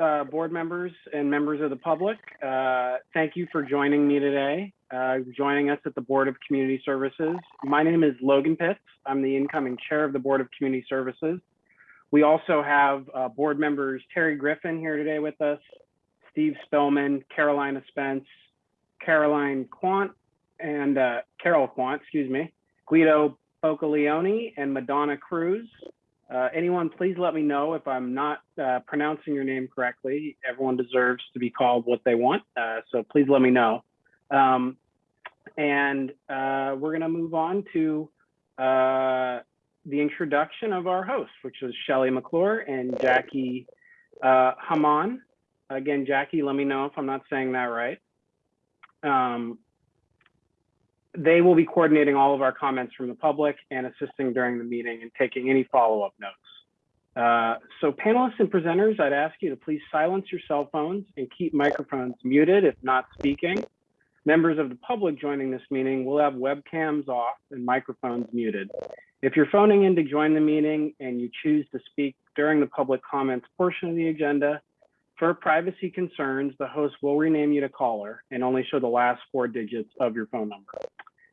uh, board members and members of the public. Uh, Thank you for joining me today, uh, joining us at the Board of Community Services. My name is Logan Pitts. I'm the incoming chair of the Board of Community Services. We also have uh, board members Terry Griffin here today with us, Steve Spellman, Carolina Spence, Caroline Quant, and uh, Carol Quant, excuse me, Guido Bocaleone, and Madonna Cruz. Uh, anyone, please let me know if I'm not uh, pronouncing your name correctly. Everyone deserves to be called what they want, uh, so please let me know. Um, and uh, we're going to move on to uh, the introduction of our hosts, which is Shelley McClure and Jackie uh, Haman. Again, Jackie, let me know if I'm not saying that right. Um, they will be coordinating all of our comments from the public and assisting during the meeting and taking any follow-up notes. Uh, so panelists and presenters, I'd ask you to please silence your cell phones and keep microphones muted if not speaking. Members of the public joining this meeting will have webcams off and microphones muted. If you're phoning in to join the meeting and you choose to speak during the public comments portion of the agenda, for privacy concerns, the host will rename you to caller and only show the last four digits of your phone number.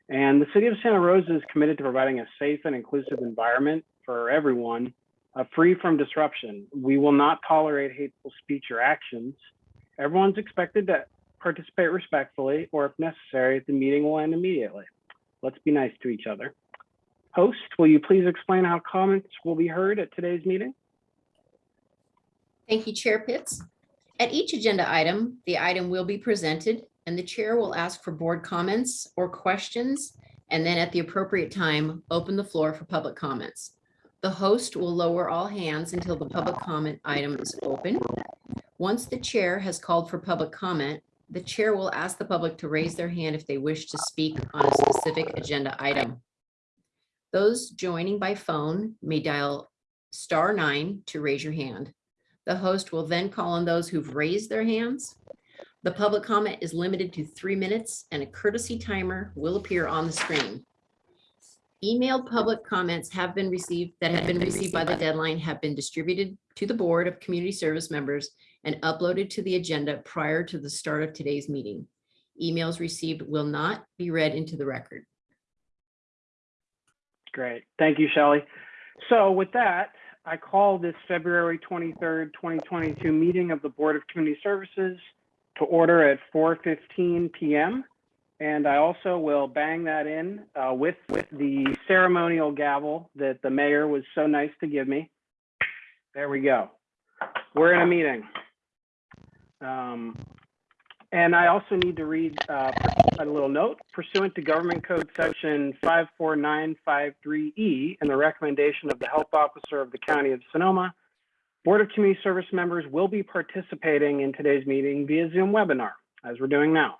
And the city of Santa Rosa is committed to providing a safe and inclusive environment for everyone, uh, free from disruption. We will not tolerate hateful speech or actions. Everyone's expected to participate respectfully, or if necessary, the meeting will end immediately. Let's be nice to each other. Host, will you please explain how comments will be heard at today's meeting? Thank you, Chair Pitts. At each agenda item, the item will be presented and the chair will ask for board comments or questions, and then at the appropriate time, open the floor for public comments. The host will lower all hands until the public comment item is open. Once the chair has called for public comment, the chair will ask the public to raise their hand if they wish to speak on a specific agenda item. Those joining by phone may dial star nine to raise your hand. The host will then call on those who've raised their hands. The public comment is limited to three minutes and a courtesy timer will appear on the screen. Emailed public comments have been received that have been received by the deadline have been distributed to the Board of Community Service members and uploaded to the agenda prior to the start of today's meeting. Emails received will not be read into the record. Great. Thank you, Shelley. So with that, I call this February 23rd, 2022 meeting of the Board of Community Services to order at 4:15 PM. And I also will bang that in uh, with, with the ceremonial gavel that the mayor was so nice to give me. There we go. We're in a meeting. Um, and I also need to read uh, a little note pursuant to Government Code Section 54953E and the recommendation of the Health Officer of the County of Sonoma, Board of Community Service members will be participating in today's meeting via Zoom webinar, as we're doing now.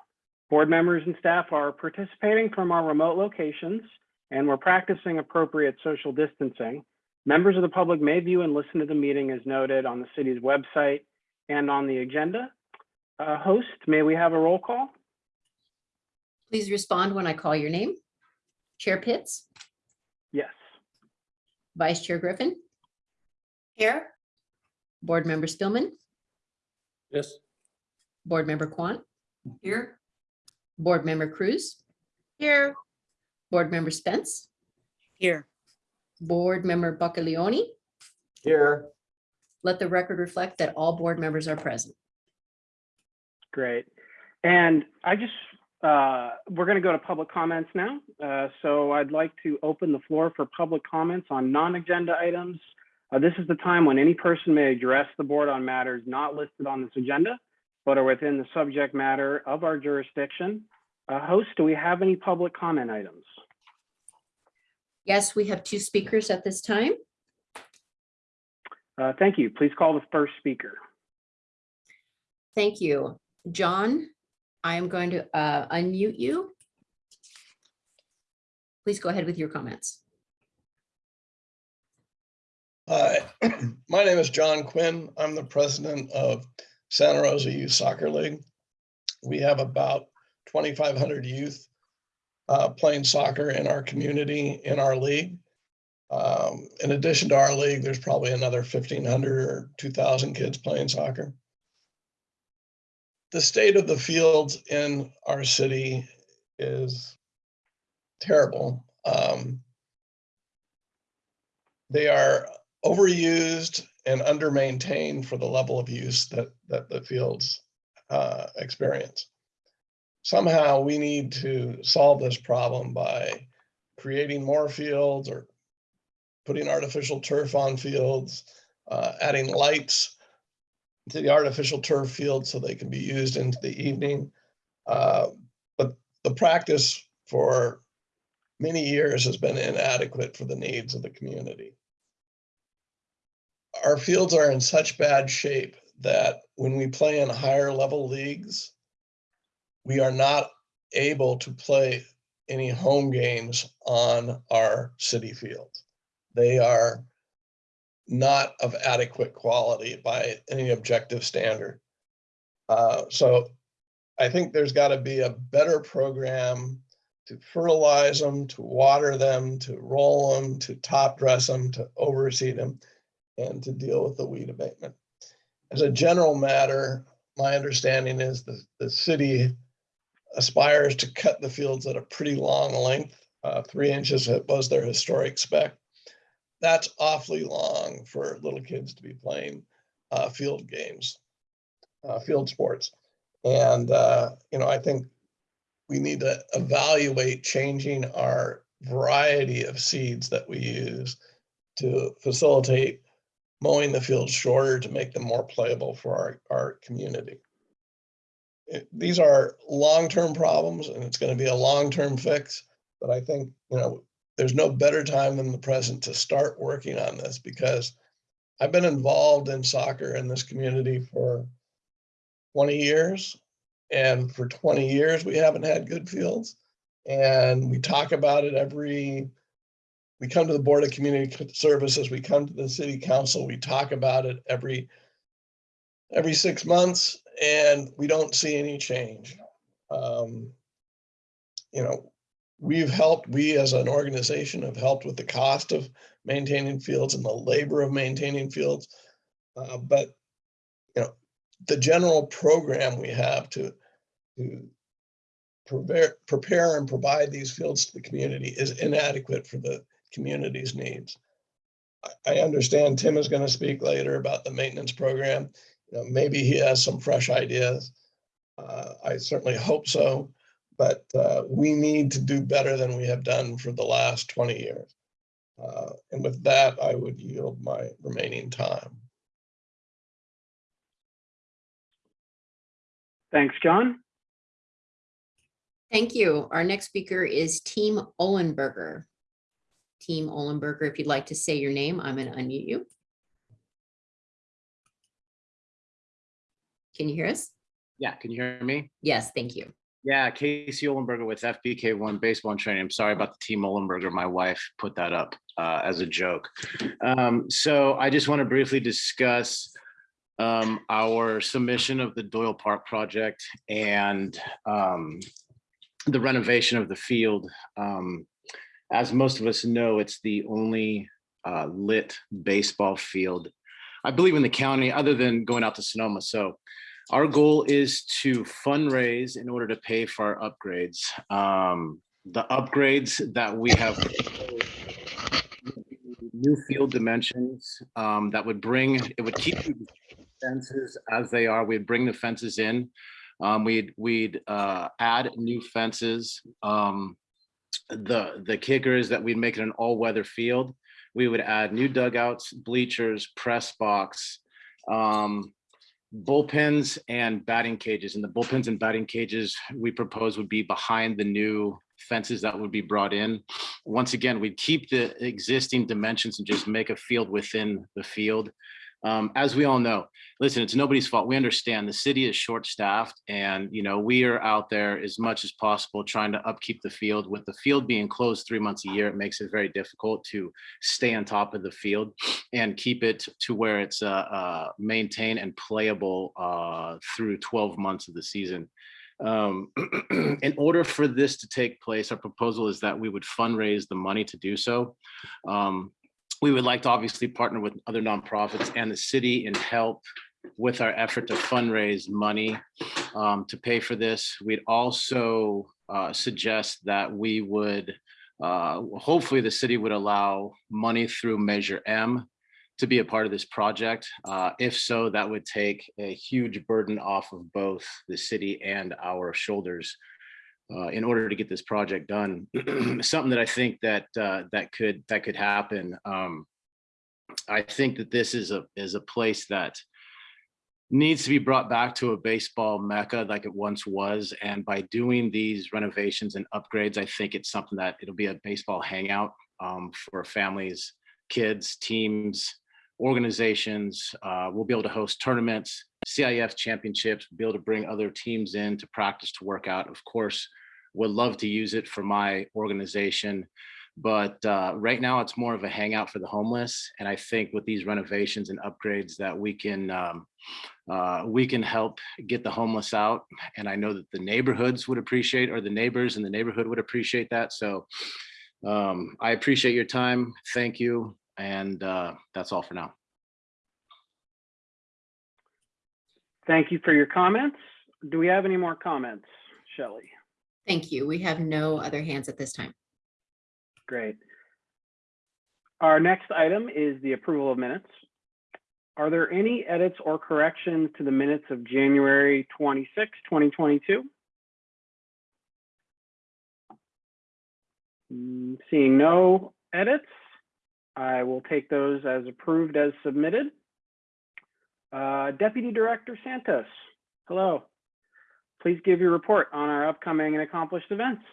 Board members and staff are participating from our remote locations, and we're practicing appropriate social distancing. Members of the public may view and listen to the meeting as noted on the city's website and on the agenda. Uh, host, may we have a roll call? Please respond when I call your name. Chair Pitts, Yes. Vice Chair Griffin, Here? Board Member Spillman, Yes. Board Member Quant, Here? Board Member Cruz, Here. Board Member Spence, Here. Board Member Buccaleone. Here. Let the record reflect that all board members are present. Great. And I just, uh, we're going to go to public comments now. Uh, so I'd like to open the floor for public comments on non-agenda items. Uh, this is the time when any person may address the board on matters not listed on this agenda, but are within the subject matter of our jurisdiction. Uh, host, do we have any public comment items? Yes, we have two speakers at this time. Uh, thank you. Please call the first speaker. Thank you. John, I am going to uh, unmute you. Please go ahead with your comments. Hi, my name is John Quinn. I'm the president of Santa Rosa Youth Soccer League. We have about 2,500 youth uh, playing soccer in our community, in our league. Um, In addition to our league, there's probably another 1,500 or 2,000 kids playing soccer. the state of the fields in our city is terrible. Um, they are overused and under-maintained for the level of use that, that the fields uh, experience. Somehow we need to solve this problem by creating more fields or putting artificial turf on fields, uh, adding lights to the artificial turf field so they can be used into the evening. Uh, But the practice for many years has been inadequate for the needs of the community. Our fields are in such bad shape that when we play in higher level leagues, we are not able to play any home games on our city fields. They are not of adequate quality by any objective standard. Uh, So I think there's got to be a better program to fertilize them, to water them, to roll them, to top dress them, to overseed them, and to deal with the weed abatement. As a general matter, my understanding is that the city aspires to cut the fields at a pretty long length. Uh, Three inches was their historic spec. That's awfully long for little kids to be playing uh, field games, uh, field sports. And, uh, you know, I think we need to evaluate changing our variety of seeds that we use to facilitate mowing the fields shorter to make them more playable for our, our community. It- These are long-term problems and it's going to be a long-term fix, but I think, you know, there's no better time than the present to start working on this because I've been involved in soccer in this community for 20 years. And for 20 years, we haven't had good fields. And we talk about it every, we come to the Board of Community Services, we come to the city council, we talk about it every, every six months and we don't see any change. Um, You know, we've helped, we as an organization have helped with the cost of maintaining fields and the labor of maintaining fields. Uh, But, you know, the general program we have to, to prepare, prepare and provide these fields to the community is inadequate for the community's needs. I- I understand Tim is going to speak later about the maintenance program. You know, maybe he has some fresh ideas. Uh, I certainly hope so, but uh, we need to do better than we have done for the last 20 years. Uh, And with that, I would yield my remaining time. Thanks, John. Thank you. Our next speaker is Team Olenberger. Team Olenberger, if you'd like to say your name, I'm going to unmute you. Can you hear us? Yeah, can you hear me? Yes, thank you. Yeah, Casey Olenberger with FBK One Baseball and Training. I'm sorry about the team Olenberger. My wife put that up uh, as a joke. Um, so I just want to briefly discuss um, our submission of the Doyle Park project and um, the renovation of the field. Um, as most of us know, it's the only uh, lit baseball field, I believe in the county, other than going out to Sonoma. So our goal is to fundraise in order to pay for our upgrades. Um, the upgrades that we have new field dimensions um, that would bring, it would keep the fences as they are. We'd bring the fences in. Um, we'd we'd uh, add new fences. Um, the the kicker is that we'd make it an all-weather field. We would add new dugouts, bleachers, press box, um, bullpens and batting cages. And the bullpens and batting cages we propose would be behind the new fences that would be brought in. Once again, we'd keep the existing dimensions and just make a field within the field. Um, as we all know, listen, it's nobody's fault. We understand the city is short-staffed and, you know, we are out there as much as possible trying to upkeep the field. With the field being closed three months a year, it makes it very difficult to stay on top of the field and keep it to where it's uh, uh, maintained and playable uh, through 12 months of the season. Um, in order for this to take place, our proposal is that we would fundraise the money to do so. Um, we would like to obviously partner with other nonprofits and the city in help with our effort to fundraise money um, to pay for this. We'd also uh, suggest that we would, uh, hopefully the city would allow money through Measure M to be a part of this project. Uh, If so, that would take a huge burden off of both the city and our shoulders uh, in order to get this project done. Something that I think that uh, that could that could happen. Um, I think that this is a is a place that needs to be brought back to a baseball mecca like it once was. And by doing these renovations and upgrades, I think it's something that it'll be a baseball hangout um, for families, kids, teams, organizations. Uh, we'll be able to host tournaments, CIF championships, be able to bring other teams in to practice, to work out. Of course, would love to use it for my organization. But uh, right now it's more of a hangout for the homeless. And I think with these renovations and upgrades that we can um, uh, we can help get the homeless out. And I know that the neighborhoods would appreciate or the neighbors in the neighborhood would appreciate that. So um, I appreciate your time. Thank you. And uh, that's all for now. Thank you for your comments. Do we have any more comments, Shelley? Thank you. We have no other hands at this time. Great. Our next item is the approval of minutes. Are there any edits or corrections to the minutes of January 26, 2022? Mm, Seeing no edits, I will take those as approved as submitted. Uh, Deputy Director Santos, hello. Please give your report on our upcoming and accomplished events.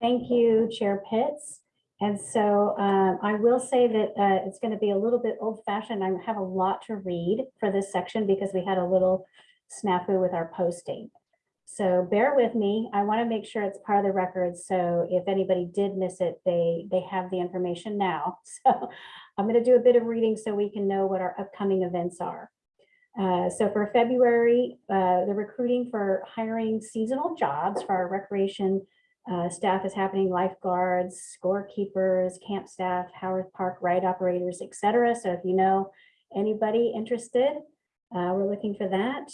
Thank you, Chair Pitts. And so um, I will say that uh, it's going to be a little bit old fashioned. I have a lot to read for this section because we had a little snafu with our posting. So bear with me. I want to make sure it's part of the record. So if anybody did miss it, they, they have the information now. So I'm going to do a bit of reading so we can know what our upcoming events are. Uh, so for February, uh, the recruiting for hiring seasonal jobs for our recreation uh, staff is happening, lifeguards, scorekeepers, camp staff, Howarth Park ride operators, etc. So if you know anybody interested, uh, we're looking for that.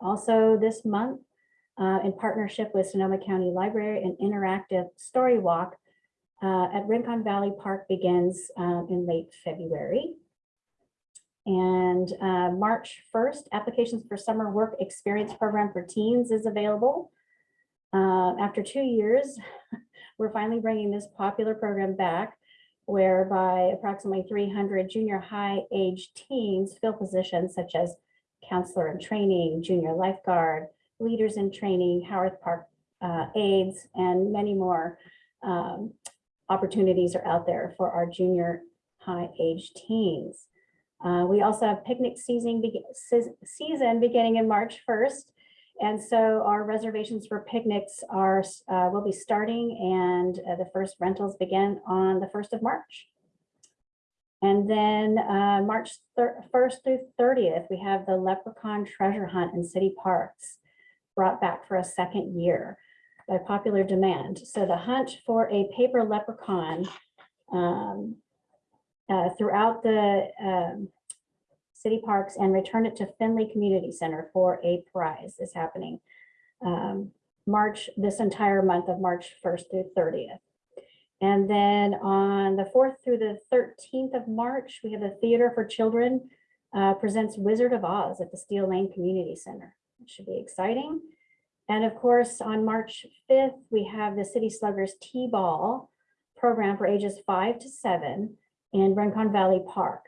Also this month, uh, in partnership with Sonoma County Library, an interactive story walk uh, at Rincon Valley Park begins uh, in late February. And uh, March 1st, applications for summer work experience program for teens is available. Uh, after two years, we're finally bringing this popular program back whereby approximately 300 junior high age teens fill positions such as counselor in training, junior lifeguard, leaders in training, Howarth Park uh, aides, and many more um, opportunities are out there for our junior high age teens. Uh, we also have picnic season, be season beginning in March 1st. And so our reservations for picnics are, uh, will be starting and uh, the first rentals begin on the 1st of March. And then uh, March 1st through 30th, we have the Leprechaun Treasure Hunt in city parks brought back for a second year by popular demand. So the hunt for a paper leprechaun um, uh, throughout the um, city parks and return it to Finley Community Center for a prize is happening um, March, this entire month of March 1st through 30th. And then on the 4th through the 13th of March, we have the Theater for Children uh, presents Wizard of Oz at the Steel Lane Community Center. It should be exciting. And of course, on March 5th, we have the City Sluggers T-Ball program for ages five to seven in Rincon Valley Park.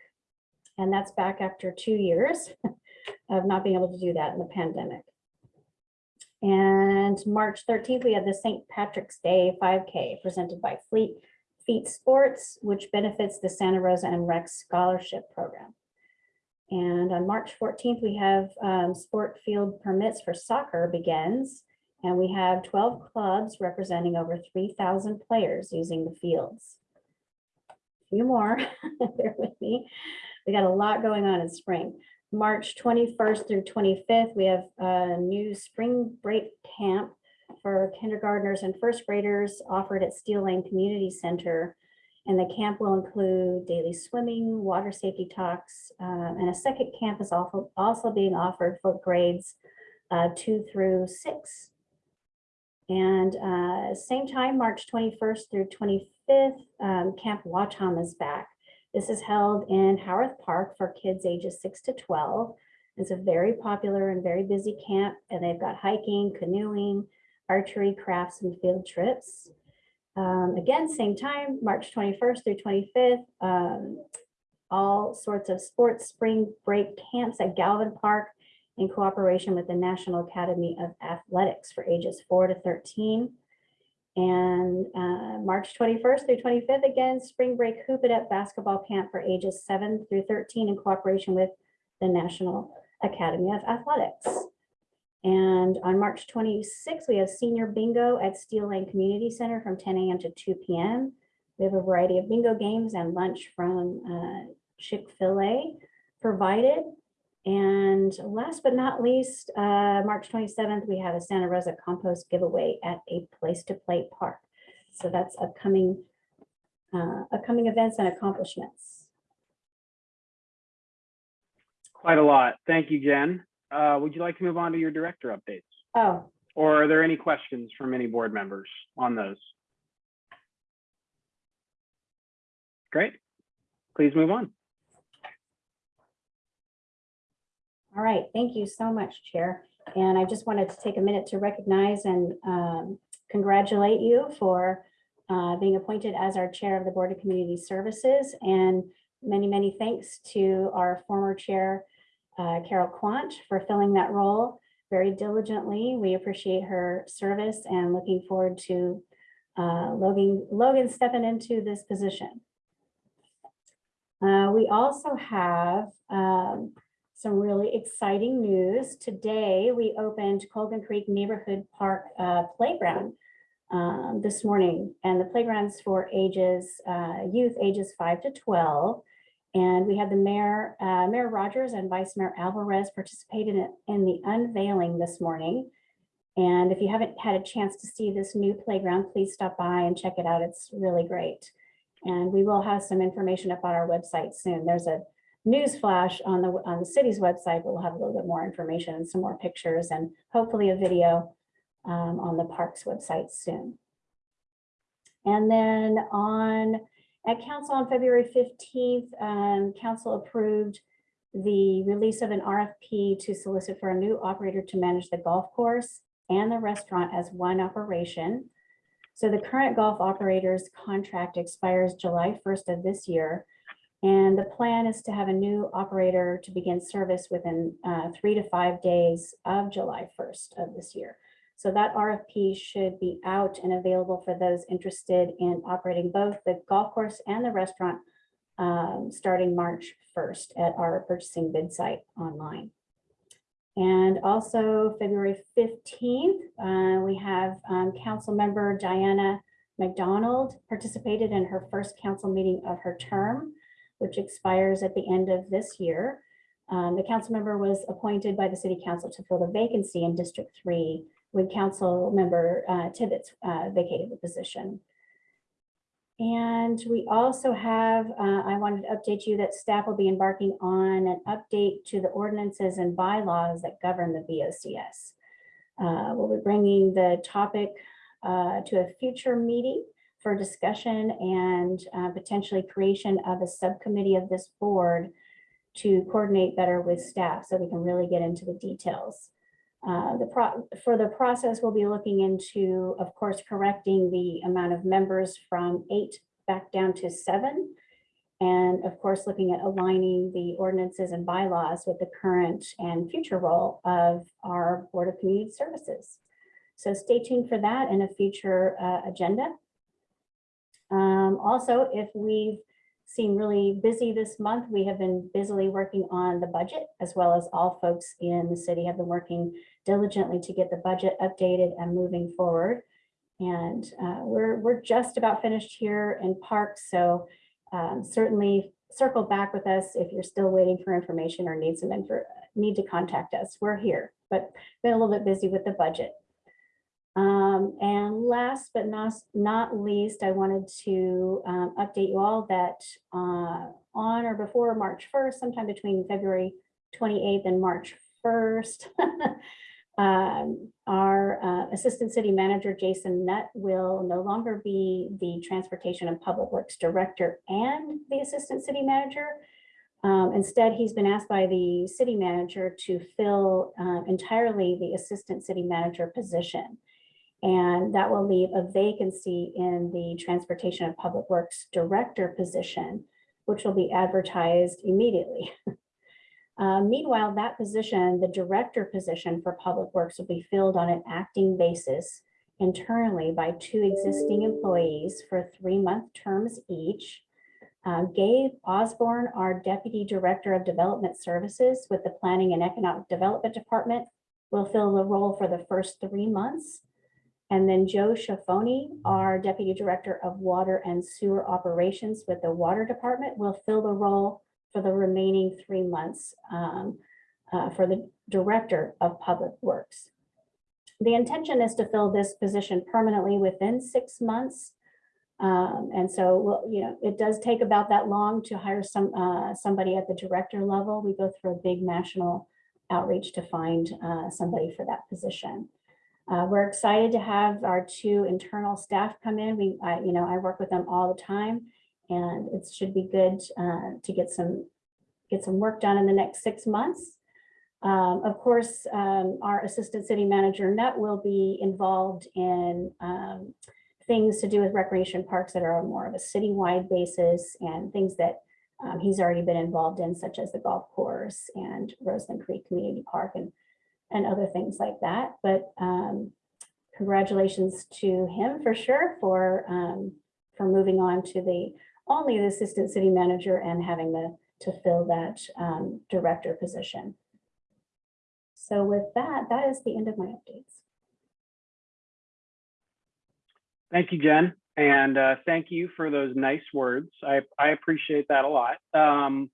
And that's back after two years of not being able to do that in the pandemic. And March 13th, we have the St. Patrick's Day 5K presented by Fleet Feet Sports, which benefits the Santa Rosa and Rex Scholarship Program. And on March 14th, we have um, sport field permits for soccer begins. And we have 12 clubs representing over 3,000 players using the fields. A few more, bear with me. We got a lot going on in spring. March 21st through 25th, we have a new spring break camp for kindergartners and first graders offered at Steel Lane Community Center. And the camp will include daily swimming, water safety talks, um, and a second camp is also, also being offered for grades uh, two through six. And uh, same time, March 21st through 25th, um, Camp Watam is back. This is held in Howarth Park for kids ages six to 12. It's a very popular and very busy camp, and they've got hiking, canoeing, archery, crafts, and field trips. Um, again, same time, March 21st through 25th. um, all sorts of sports spring break camps at Galvin Park in cooperation with the National Academy of Athletics for ages four to 13. And uh, March 21st through 25th, again, spring break hoop it up basketball camp for ages seven through 13 in cooperation with the National Academy of Athletics. And on March 26th, we have senior bingo at Steel Lane Community Center from 10 a.m. to 2 p.m. We have a variety of bingo games and lunch from uh, Chick-fil-A provided. And last but not least, uh, March 27th, we have a Santa Rosa compost giveaway at a Place to Play Park. So that's upcoming, uh, upcoming events and accomplishments. Quite a lot. Thank you, Jen. Uh, would you like to move on to your director updates? Oh, Or are there any questions from any board members on those? Great. Please move on. All right, thank you so much, Chair. And I just wanted to take a minute to recognize and um, congratulate you for uh, being appointed as our Chair of the Board of Community Services. And many, many thanks to our former Chair, uh, Carol Quant, for filling that role very diligently. We appreciate her service and looking forward to uh, Logan, Logan stepping into this position. Uh, We also have um, some really exciting news. Today, we opened Colgan Creek Neighborhood Park uh, Playground um, this morning. And the playground's for ages, uh, youth ages five to 12. And we had the mayor, uh, Mayor Rogers and Vice Mayor Alvarez participated in, in the unveiling this morning. And if you haven't had a chance to see this new playground, please stop by and check it out. It's really great. And we will have some information up on our website soon. There's a news flash on the, on the city's website, we'll have a little bit more information and some more pictures and hopefully a video um, on the parks website soon. And then on, at council on February 15th, um, council approved the release of an RFP to solicit for a new operator to manage the golf course and the restaurant as one operation. So the current golf operator's contract expires July 1st of this year. And the plan is to have a new operator to begin service within uh, three to five days of July 1st of this year. So that RFP should be out and available for those interested in operating both the golf course and the restaurant um, starting March 1st at our purchasing bid site online. And also February 15th, uh, we have um, council member Dianna MacDonald participated in her first council meeting of her term, which expires at the end of this year. Um, the council member was appointed by the city council to fill the vacancy in District 3 when council member uh, Tibbetts uh, vacated the position. And we also have, uh, I wanted to update you that staff will be embarking on an update to the ordinances and bylaws that govern the BOCS. Uh, We'll be bringing the topic uh, to a future meeting for discussion and uh, potentially creation of a subcommittee of this board to coordinate better with staff so we can really get into the details. Uh, The pro, for the process, we'll be looking into, of course, correcting the amount of members from eight back down to seven. And of course, looking at aligning the ordinances and bylaws with the current and future role of our Board of Community Services. So stay tuned for that in a future uh, agenda. Um, Also, if we've seem really busy this month. We have been busily working on the budget as well as all folks in the city have been working diligently to get the budget updated and moving forward. And uh, we're, we're just about finished here in parks. So um, certainly circle back with us if you're still waiting for information or need some info, need to contact us. We're here, but been a little bit busy with the budget. Um, and last but not, not least, I wanted to, um, update you all that, uh, on or before March first, sometime between February twenty-eighth and March first. Um, our, uh, Assistant City Manager, Jason Nutt, will no longer be the Transportation and Public Works Director and the Assistant City Manager. Um, instead, he's been asked by the city manager to fill, uh, entirely the Assistant City Manager position. And that will leave a vacancy in the Transportation and Public Works Director position, which will be advertised immediately. Uh, Meanwhile, that position, the Director position for Public Works will be filled on an acting basis internally by two existing employees for three-month terms each. Uh, Gabe Osborne, our Deputy Director of Development Services with the Planning and Economic Development Department, will fill the role for the first three months. And then Joe Shafoni, our Deputy Director of Water and Sewer Operations with the Water Department, will fill the role for the remaining three months um, uh, for the Director of Public Works. The intention is to fill this position permanently within six months. Um, and so, well, you know, it does take about that long to hire some, uh, somebody at the director level. We go through a big national outreach to find, uh, somebody for that position. Uh, we're excited to have our two internal staff come in. We, I, you know, I work with them all the time. And it should be good, uh, to get some, get some work done in the next six months. Um, of course, um, our Assistant City Manager Nutt will be involved in, um, things to do with recreation parks that are more of a citywide basis and things that um, he's already been involved in, such as the golf course and Roseland Creek Community Park and, and other things like that. But um, congratulations to him for sure for, um, for moving on to the, only the Assistant City Manager and having the, to fill that um, director position. So with that, that is the end of my updates. Thank you, Jen. And uh, thank you for those nice words. I, I appreciate that a lot. Um,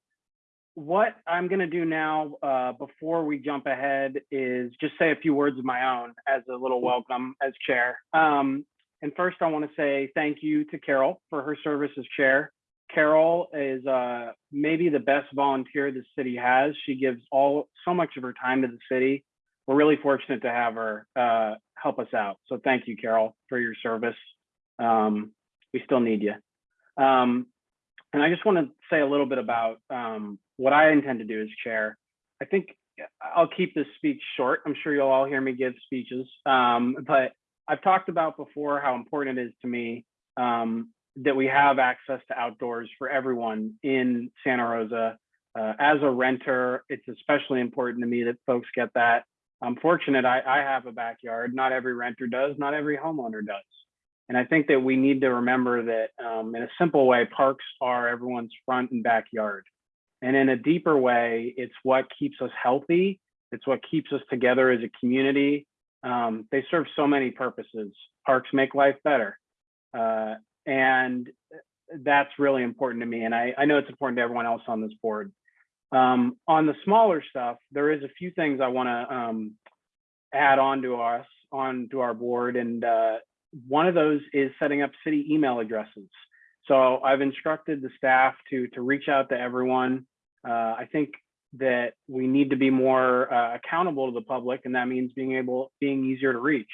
what I'm going to do now, uh, before we jump ahead, is just say a few words of my own as a little welcome as chair. Um, and first, I want to say thank you to Carol for her service as chair. Carol is uh, maybe the best volunteer the city has. She gives all so much of her time to the city. We're really fortunate to have her uh, help us out. So thank you, Carol, for your service. Um, we still need you. Um, and I just want to say a little bit about um, what I intend to do as chair. I think I'll keep this speech short. I'm sure you'll all hear me give speeches, um, but I've talked about before how important it is to me um, that we have access to outdoors for everyone in Santa Rosa. Uh, as a renter, it's especially important to me that folks get that. I'm fortunate I, I have a backyard. Not every renter does, not every homeowner does. And I think that we need to remember that um, in a simple way, parks are everyone's front and backyard. And in a deeper way, it's what keeps us healthy. It's what keeps us together as a community. Um, they serve so many purposes. Parks make life better. Uh, and that's really important to me. And I, I know it's important to everyone else on this board. Um, on the smaller stuff, there is a few things I want to um, add on to us, on to our board. And uh, one of those is setting up city email addresses. So I've instructed the staff to, to reach out to everyone. Uh, I think that we need to be more uh, accountable to the public, and that means being able, being easier to reach.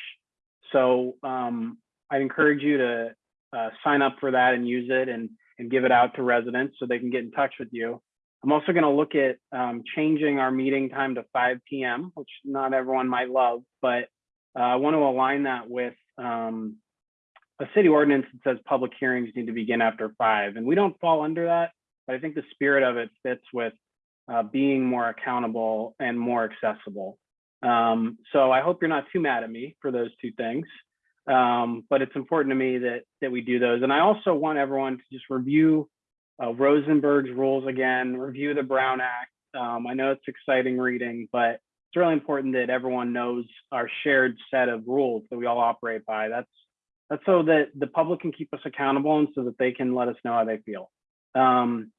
So um, I'd encourage you to uh, sign up for that and use it and, and give it out to residents so they can get in touch with you. I'm also going to look at um, changing our meeting time to 5 p.m., which not everyone might love, but uh, I want to align that with um, a city ordinance that says public hearings need to begin after five. And we don't fall under that, but I think the spirit of it fits with uh, being more accountable and more accessible. Um, so I hope you're not too mad at me for those two things. Um, but it's important to me that that we do those. And I also want everyone to just review uh, Rosenberg's rules again, review the Brown Act. Um, I know it's exciting reading, but it's really important that everyone knows our shared set of rules that we all operate by. That's that's so that the public can keep us accountable and so that they can let us know how they feel. Um,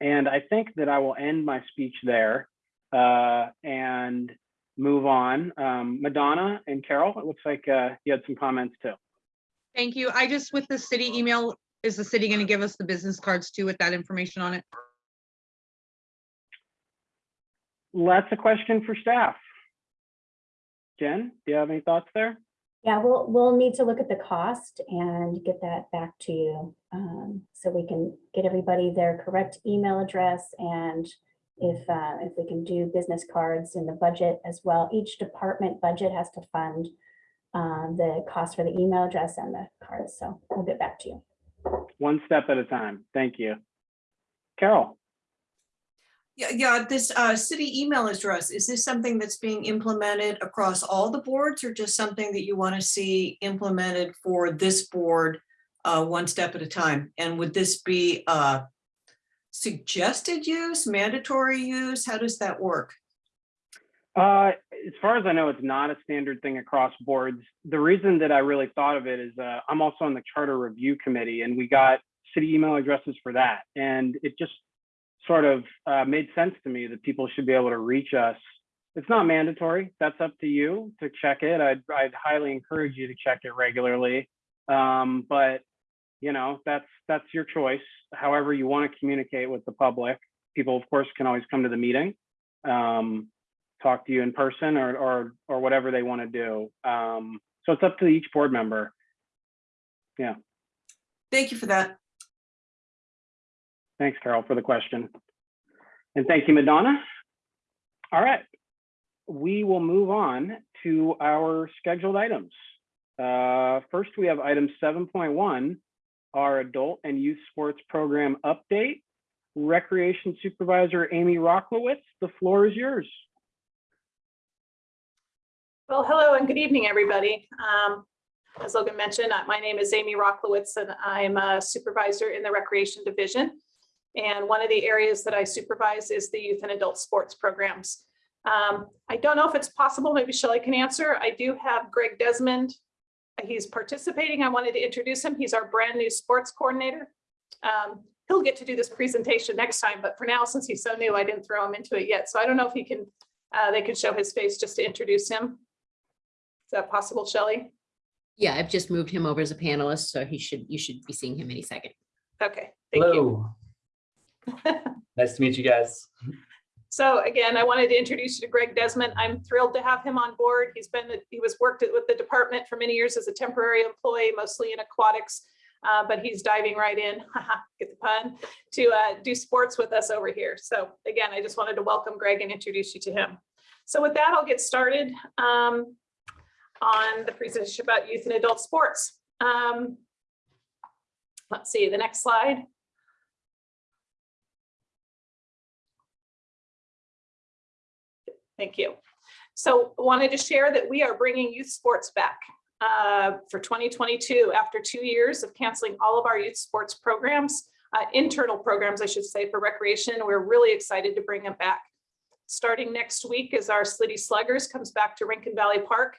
and I think that I will end my speech there. Uh, and move on. Um, Madonna and Carol, it looks like uh, you had some comments too. Thank you. I just, with the city email, is the city going to give us the business cards too with that information on it? That's a question for staff. Jen, do you have any thoughts there? Yeah, we'll, we'll need to look at the cost and get that back to you. Um, So we can get everybody their correct email address and if, uh, if we can do business cards in the budget as well. Each department budget has to fund um, the cost for the email address and the cards. So we'll get back to you. One step at a time. Thank you. Carol, Yeah, yeah, this uh city email address, is this something that's being implemented across all the boards or just something that you want to see implemented for this board? Uh, one step at a time? And would this be uh suggested use, mandatory use? How does that work? Uh, as far as I know, it's not a standard thing across boards. The reason that I really thought of it is uh, I'm also on the charter review committee and we got city email addresses for that. And it just sort of uh, made sense to me that people should be able to reach us. It's not mandatory. That's up to you to check it. I'd, I'd highly encourage you to check it regularly. Um, but you know, that's that's your choice. However you want to communicate with the public. People, of course, can always come to the meeting. Um, talk to you in person or or or whatever they want to do. Um, so it's up to each board member. Yeah. Thank you for that. Thanks, Carol, for the question. And thank you, Madonna. All right, we will move on to our scheduled items. Uh, first, we have item 7.1, our adult and youth sports program update. Recreation Supervisor Amy Rocklowitz, the floor is yours. Well, hello and good evening, everybody. Um, As Logan mentioned, uh, my name is Amy Rocklowitz and I'm a supervisor in the Recreation Division. And one of the areas that I supervise is the youth and adult sports programs. Um, I don't know if it's possible, maybe Shelley can answer. I do have Greg Desmond. He's participating. I wanted to introduce him. He's our brand new sports coordinator. Um, He'll get to do this presentation next time, but for now, since he's so new, I didn't throw him into it yet. So I don't know if he can, uh, they could show his face just to introduce him. Is that possible, Shelley? Yeah, I've just moved him over as a panelist, so he should, you should be seeing him any second. Okay, thank you. Hello. Nice to meet you guys. So again, I wanted to introduce you to Greg Desmond. I'm thrilled to have him on board. He's been, he was worked with the department for many years as a temporary employee, mostly in aquatics. uh, But he's diving right in, get the pun, to uh, do sports with us over here. So again, I just wanted to welcome Greg and introduce you to him. So with that, I'll get started um, on the presentation about youth and adult sports. Um, Let's see, the next slide. Thank you. So wanted to share that we are bringing youth sports back uh, for 2022 after two years of canceling all of our youth sports programs, uh, internal programs, I should say, for recreation. We're really excited to bring them back. Starting next week as our City Sluggers comes back to Rincon Valley Park.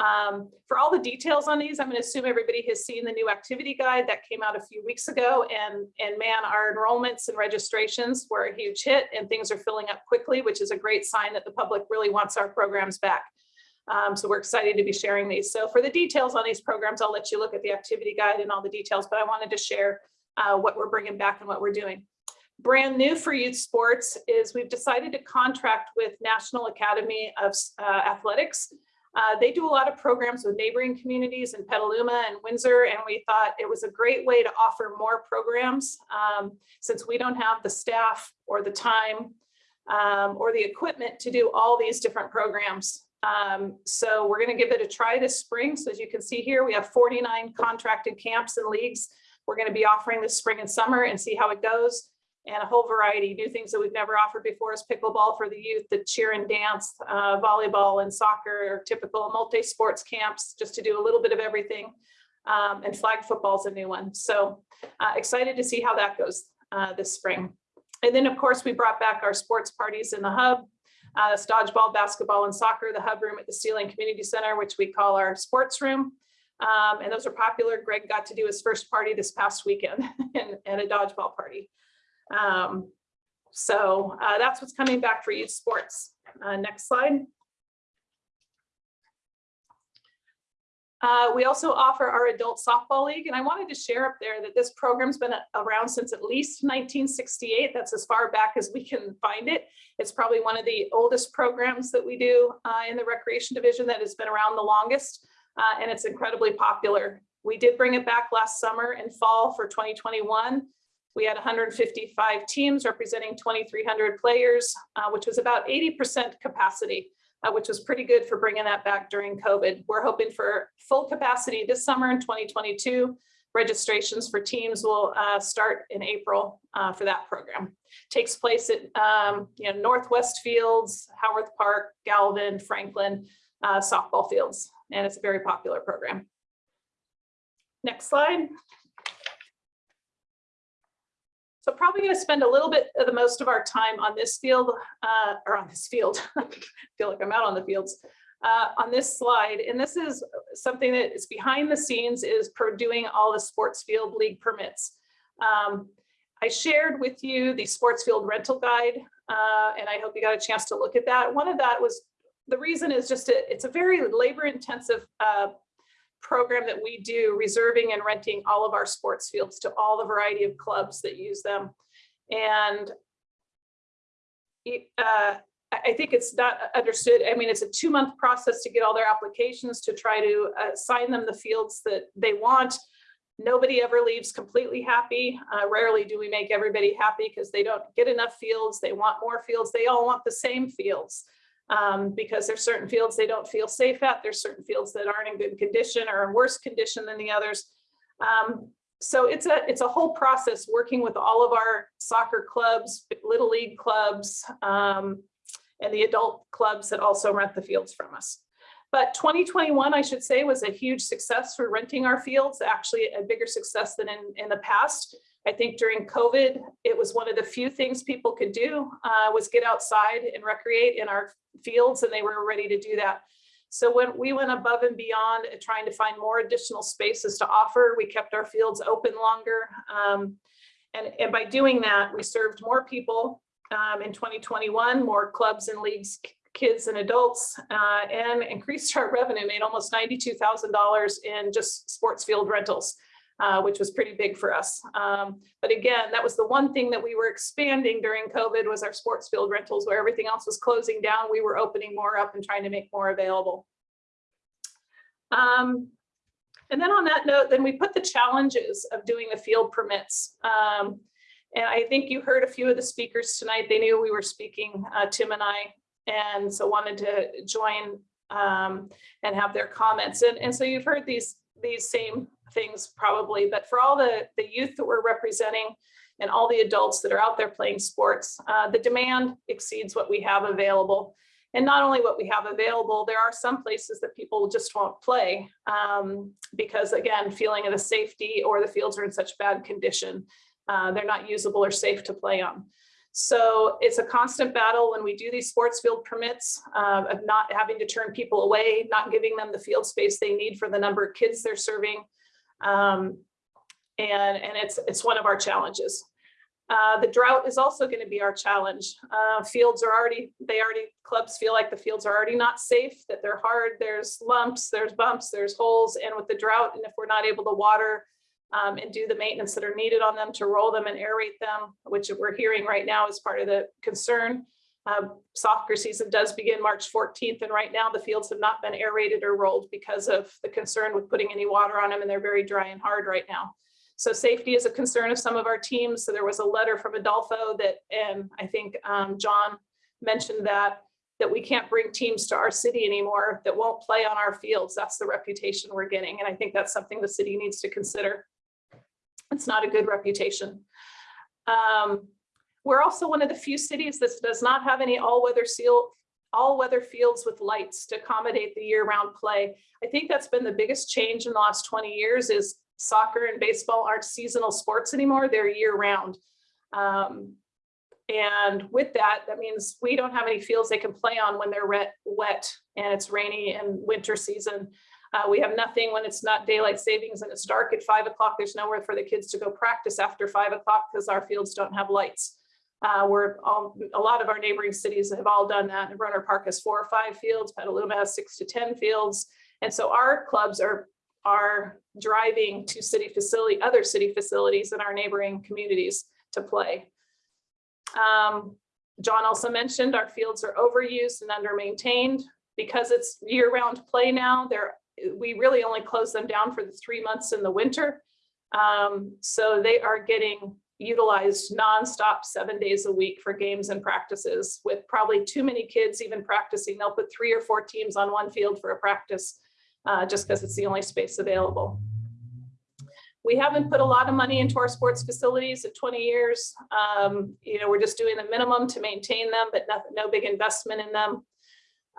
Um, for all the details on these, I'm going to assume everybody has seen the new activity guide that came out a few weeks ago and, and man, our enrollments and registrations were a huge hit and things are filling up quickly, which is a great sign that the public really wants our programs back. Um, so we're excited to be sharing these. So for the details on these programs, I'll let you look at the activity guide and all the details, but I wanted to share uh, what we're bringing back and what we're doing. Brand new for youth sports is we've decided to contract with National Academy of uh, Athletics uh, they do a lot of programs with neighboring communities in Petaluma and Windsor, and we thought it was a great way to offer more programs um, since we don't have the staff or the time um, or the equipment to do all these different programs. Um, so we're going to give it a try this spring. So as you can see here, we have 49 contracted camps and leagues. We're going to be offering this spring and summer and see how it goes and a whole variety new things that we've never offered before is pickleball for the youth, the cheer and dance, uh, volleyball and soccer typical multi-sports camps, just to do a little bit of everything. Um, and flag football is a new one. So uh, excited to see how that goes uh, this spring. And then of course, we brought back our sports parties in the hub, uh, dodgeball, basketball and soccer, the hub room at the Steel Lane Community Center, which we call our sports room. Um, and those are popular. Greg got to do his first party this past weekend and, and a dodgeball party. Um, so uh, that's what's coming back for youth sports. Uh, next slide. Uh, we also offer our adult softball league, and I wanted to share up there that this program's been around since at least 1968. That's as far back as we can find it. It's probably one of the oldest programs that we do uh, in the recreation division that has been around the longest, uh, and it's incredibly popular. We did bring it back last summer and fall for 2021, we had 155 teams representing 2,300 players, uh, which was about 80% capacity uh, which was pretty good for bringing that back during COVID. We're hoping for full capacity this summer in 2022. Registrations for teams will uh, start in April uh, for that program. Takes place at um, you know Northwest Fields, Howarth Park, Galvin, Franklin uh, softball fields, and it's a very popular program. Next slide. So probably going to spend a little bit of the most of our time on this field, uh, or on this field. I Feel like I'm out on the fields. Uh, on this slide, and this is something that is behind the scenes is per doing all the sports field league permits. Um, I shared with you the sports field rental guide, uh, and I hope you got a chance to look at that. One of that was, the reason is just, a, it's a very labor intensive uh, program that we do, reserving and renting all of our sports fields to all the variety of clubs that use them. And uh, I think it's not understood. I mean, it's a two month process to get all their applications to try to uh, assign them the fields that they want. Nobody ever leaves completely happy. Uh, rarely do we make everybody happy because they don't get enough fields. They want more fields. They all want the same fields um, because there's certain fields they don't feel safe at. There's certain fields that aren't in good condition or in worse condition than the others. Um, so it's a it's a whole process working with all of our soccer clubs, little league clubs, um, and the adult clubs that also rent the fields from us. But 2021, I should say, was a huge success for renting our fields, actually a bigger success than in, in the past. I think during COVID, it was one of the few things people could do uh, was get outside and recreate in our fields, and they were ready to do that. So when we went above and beyond trying to find more additional spaces to offer, we kept our fields open longer. Um, and, and by doing that, we served more people um, in 2021, more clubs and leagues, kids and adults, uh, and increased our revenue, made almost $92,000 in just sports field rentals. Uh, which was pretty big for us. Um, but again, that was the one thing that we were expanding during COVID was our sports field rentals where everything else was closing down. We were opening more up and trying to make more available. Um, and then on that note, then we put the challenges of doing the field permits. Um, and I think you heard a few of the speakers tonight. They knew we were speaking, uh, Tim and I, and so wanted to join um, and have their comments. And, and so you've heard these, these same things probably, but for all the, the youth that we're representing and all the adults that are out there playing sports, uh, the demand exceeds what we have available. And not only what we have available, there are some places that people just won't play um, because again, feeling of the safety or the fields are in such bad condition. Uh, they're not usable or safe to play on. So it's a constant battle when we do these sports field permits uh, of not having to turn people away, not giving them the field space they need for the number of kids they're serving. Um, and, and it's, it's one of our challenges. Uh, the drought is also going to be our challenge. Uh, fields are already, they already, clubs feel like the fields are already not safe, that they're hard, there's lumps, there's bumps, there's holes, and with the drought, and if we're not able to water um, and do the maintenance that are needed on them to roll them and aerate them, which we're hearing right now is part of the concern. Um, soccer season does begin March 14th, and right now the fields have not been aerated or rolled because of the concern with putting any water on them, and they're very dry and hard right now. So safety is a concern of some of our teams. So there was a letter from Adolfo that, and I think um, John mentioned that, that we can't bring teams to our city anymore that won't play on our fields. That's the reputation we're getting. And I think that's something the city needs to consider. It's not a good reputation. Um, we're also one of the few cities that does not have any all-weather seal, all-weather fields with lights to accommodate the year-round play. I think that's been the biggest change in the last 20 years is soccer and baseball aren't seasonal sports anymore, they're year-round. Um, and with that, that means we don't have any fields they can play on when they're wet, wet and it's rainy and winter season. Uh, we have nothing when it's not daylight savings and it's dark at five o'clock. There's nowhere for the kids to go practice after five o'clock because our fields don't have lights. Uh, we're all, a lot of our neighboring cities have all done that. Rohnert Park has four or five fields, Petaluma has six to 10 fields. And so our clubs are are driving to city facility, other city facilities in our neighboring communities to play. Um, John also mentioned our fields are overused and under-maintained. Because it's year-round play now, there, we really only close them down for the three months in the winter. Um, so they are getting utilized nonstop, seven days a week for games and practices with probably too many kids even practicing. They'll put three or four teams on one field for a practice uh, just because it's the only space available. We haven't put a lot of money into our sports facilities in 20 years. Um, you know, we're just doing the minimum to maintain them, but no, no big investment in them.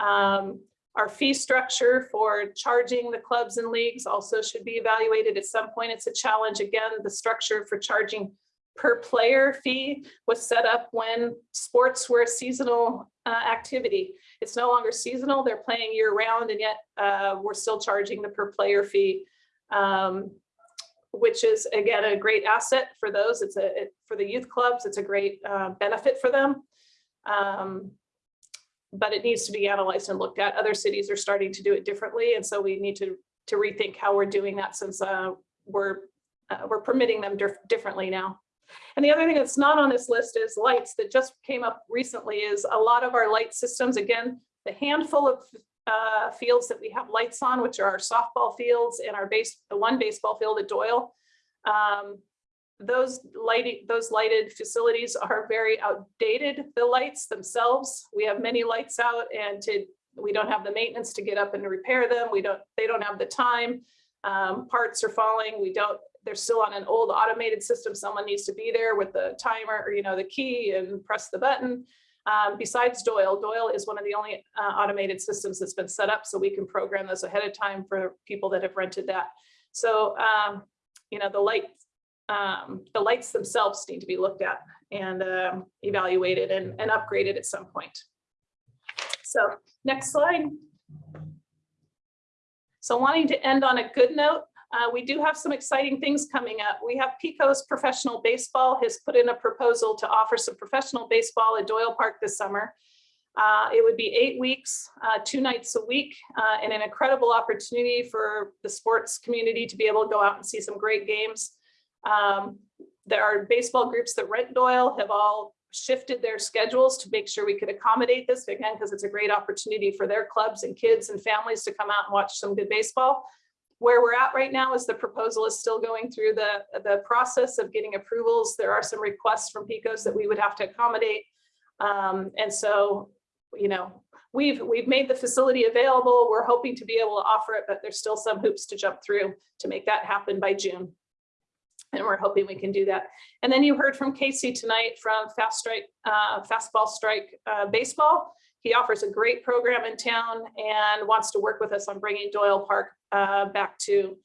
Um, our fee structure for charging the clubs and leagues also should be evaluated at some point. It's a challenge. Again, the structure for charging per player fee was set up when sports were a seasonal uh, activity. It's no longer seasonal. They're playing year round and yet uh, we're still charging the per player fee. Um, which is again a great asset for those. It's a it, for the youth clubs. It's a great uh, benefit for them. Um, but it needs to be analyzed and looked at. Other cities are starting to do it differently, and so we need to to rethink how we're doing that since uh, we're uh, we're permitting them dif differently now. And the other thing that's not on this list is lights that just came up recently is a lot of our light systems, again, the handful of uh, fields that we have lights on, which are our softball fields and our base, the one baseball field at Doyle. Um, those lighting, those lighted facilities are very outdated, the lights themselves. We have many lights out and to, we don't have the maintenance to get up and repair them. We don't, they don't have the time. Um, parts are falling. We don't, they're still on an old automated system. Someone needs to be there with the timer or, you know, the key and press the button. Um, besides Doyle, Doyle is one of the only uh, automated systems that's been set up so we can program those ahead of time for people that have rented that. So, um, you know, the light, um, the lights themselves need to be looked at and um, evaluated and, and upgraded at some point. So next slide. So wanting to end on a good note, uh, we do have some exciting things coming up. We have Pecos Professional Baseball has put in a proposal to offer some professional baseball at Doyle Park this summer. Uh, it would be eight weeks, uh, two nights a week, uh, and an incredible opportunity for the sports community to be able to go out and see some great games. Um, there are baseball groups that rent Doyle have all shifted their schedules to make sure we could accommodate this again, because it's a great opportunity for their clubs and kids and families to come out and watch some good baseball. Where we're at right now is the proposal is still going through the, the process of getting approvals. There are some requests from PECOS that we would have to accommodate. Um, and so, you know, we've we've made the facility available. We're hoping to be able to offer it, but there's still some hoops to jump through to make that happen by June. And we're hoping we can do that. And then you heard from Casey tonight from Fast Strike, uh, Fastball Strike uh, Baseball. He offers a great program in town and wants to work with us on bringing Doyle Park uh, back to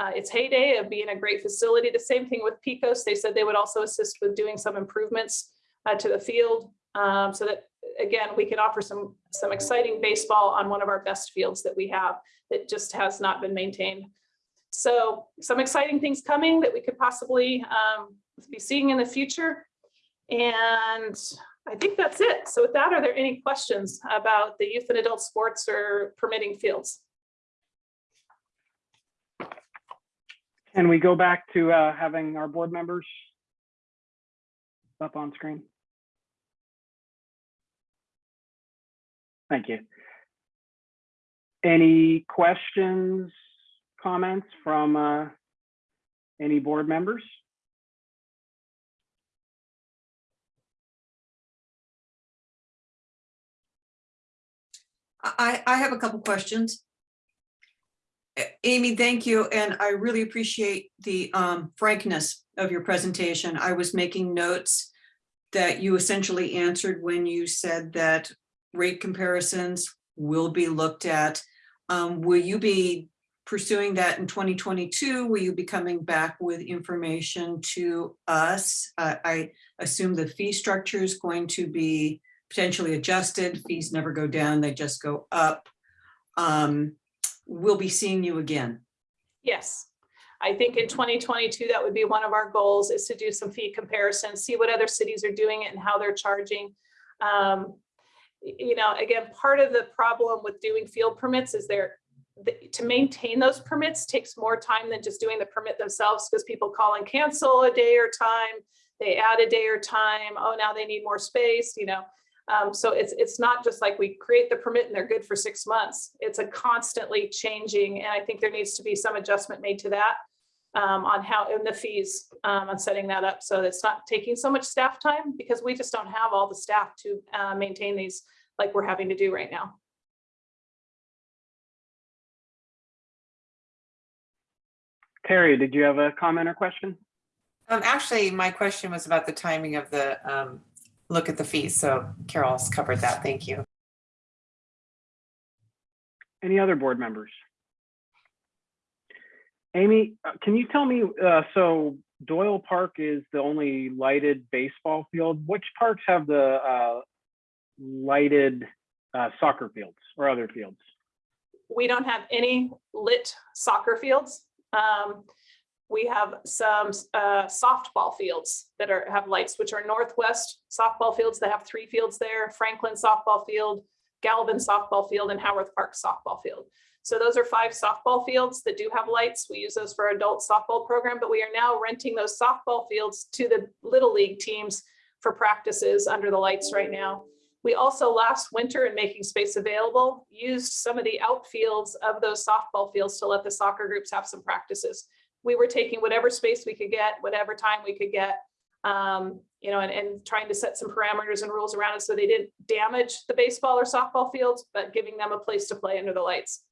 uh, its heyday of being a great facility. The same thing with Pecos. They said they would also assist with doing some improvements uh, to the field um, so that, again, we can offer some, some exciting baseball on one of our best fields that we have that just has not been maintained. So some exciting things coming that we could possibly um, be seeing in the future. And I think that's it. So with that, are there any questions about the youth and adult sports or permitting fields? Can we go back to uh, having our board members up on screen? Thank you. Any questions, comments from uh, any board members? I, I have a couple questions. Amy, thank you, and I really appreciate the um, frankness of your presentation. I was making notes that you essentially answered when you said that rate comparisons will be looked at. Um, Will you be pursuing that in 2022? Will you be coming back with information to us? Uh, I assume the fee structure is going to be potentially adjusted. Fees never go down, they just go up. Um, We'll be seeing you again. Yes. I think in 2022, that would be one of our goals is to do some fee comparisons, see what other cities are doing it and how they're charging. Um, you know, again, part of the problem with doing field permits is they're the- to maintain those permits takes more time than just doing the permit themselves because people call and cancel a day or time. They add a day or time. Oh, now they need more space, you know. Um, so it's, it's not just like we create the permit and they're good for six months. It's a constantly changing, and I think there needs to be some adjustment made to that um, on how, and the fees, um, on setting that up. So it's not taking so much staff time because we just don't have all the staff to, uh, maintain these like we're having to do right now. Terry, did you have a comment or question? Um, actually, my question was about the timing of the, um, look at the fees. So Carol's covered that. Thank you. Any other board members? Amy, uh, can you tell me, uh, so Doyle Park is the only lighted baseball field. Which parks have the uh, lighted uh, soccer fields or other fields? We don't have any lit soccer fields. Um, we have some uh, softball fields that are, have lights, which are Northwest softball fields that have three fields there, Franklin softball field, Galvin softball field, and Howarth Park softball field. So those are five softball fields that do have lights. We use those for adult softball program, but we are now renting those softball fields to the Little League teams for practices under the lights right now. We also last winter in making space available, used some of the outfields of those softball fields to let the soccer groups have some practices. We were taking whatever space we could get, whatever time we could get, um, you know, and, and trying to set some parameters and rules around it so they didn't damage the baseball or softball fields, but giving them a place to play under the lights.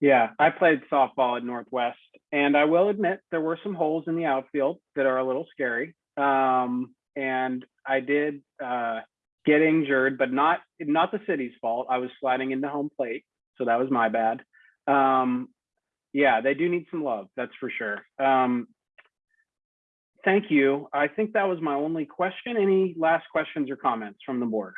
Yeah, I played softball at Northwest, and I will admit there were some holes in the outfield that are a little scary. Um, and I did uh, get injured, but not not the city's fault. I was sliding into home plate, so that was my bad. Um, yeah, they do need some love, that's for sure. Um, thank you. I think that was my only question. Any last questions or comments from the board?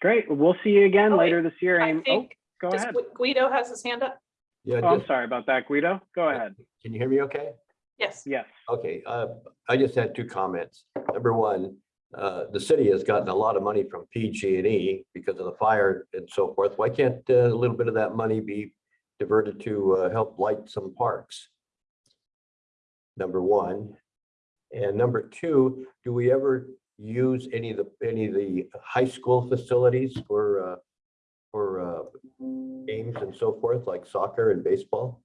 Great. We'll see you again Oh, later this year. I Amy. Oh, think go ahead. Guido has his hand up? Yeah, Oh, I'm sorry about that, Guido. Go ahead. can you hear me okay? Yes. Yes. Okay, uh, I just had two comments. Number one, uh, the city has gotten a lot of money from PG&E because of the fire and so forth. Why can't uh, a little bit of that money be diverted to uh, help light some parks? Number one. And number two, do we ever use any of the, any of the high school facilities for, uh, for uh, games and so forth, like soccer and baseball?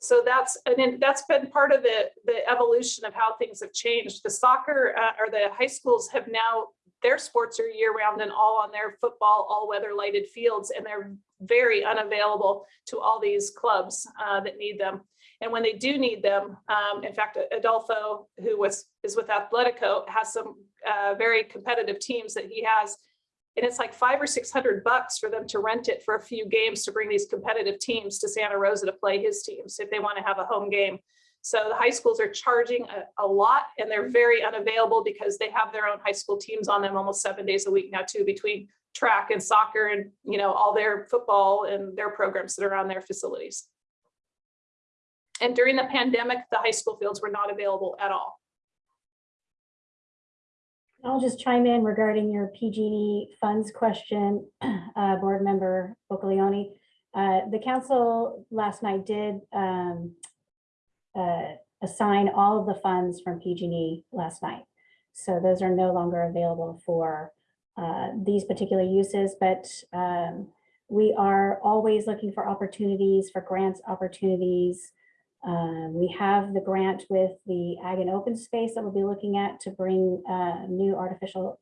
So that's, and that's been part of the, the evolution of how things have changed. The soccer uh, or the high schools have now, their sports are year round and all on their football, all weather lighted fields, and they're very unavailable to all these clubs uh, that need them. And when they do need them, um, in fact, Adolfo, who was, is with Athletico, has some uh, very competitive teams that he has and it's like five or six hundred bucks for them to rent it for a few games to bring these competitive teams to Santa Rosa to play his teams if they want to have a home game. So the high schools are charging a, a lot and they're very unavailable because they have their own high school teams on them almost seven days a week now too, between track and soccer and, you know, all their football and their programs that are on their facilities. And during the pandemic, the high school fields were not available at all. I'll just chime in regarding your PG&E funds question, uh, Board Member Bocolioni. Uh, The council last night did um, uh, assign all of the funds from PG&E last night. So those are no longer available for uh, these particular uses, but um, we are always looking for opportunities, for grants opportunities, uh, We have the grant with the Ag and Open Space that we'll be looking at to bring uh, new artificial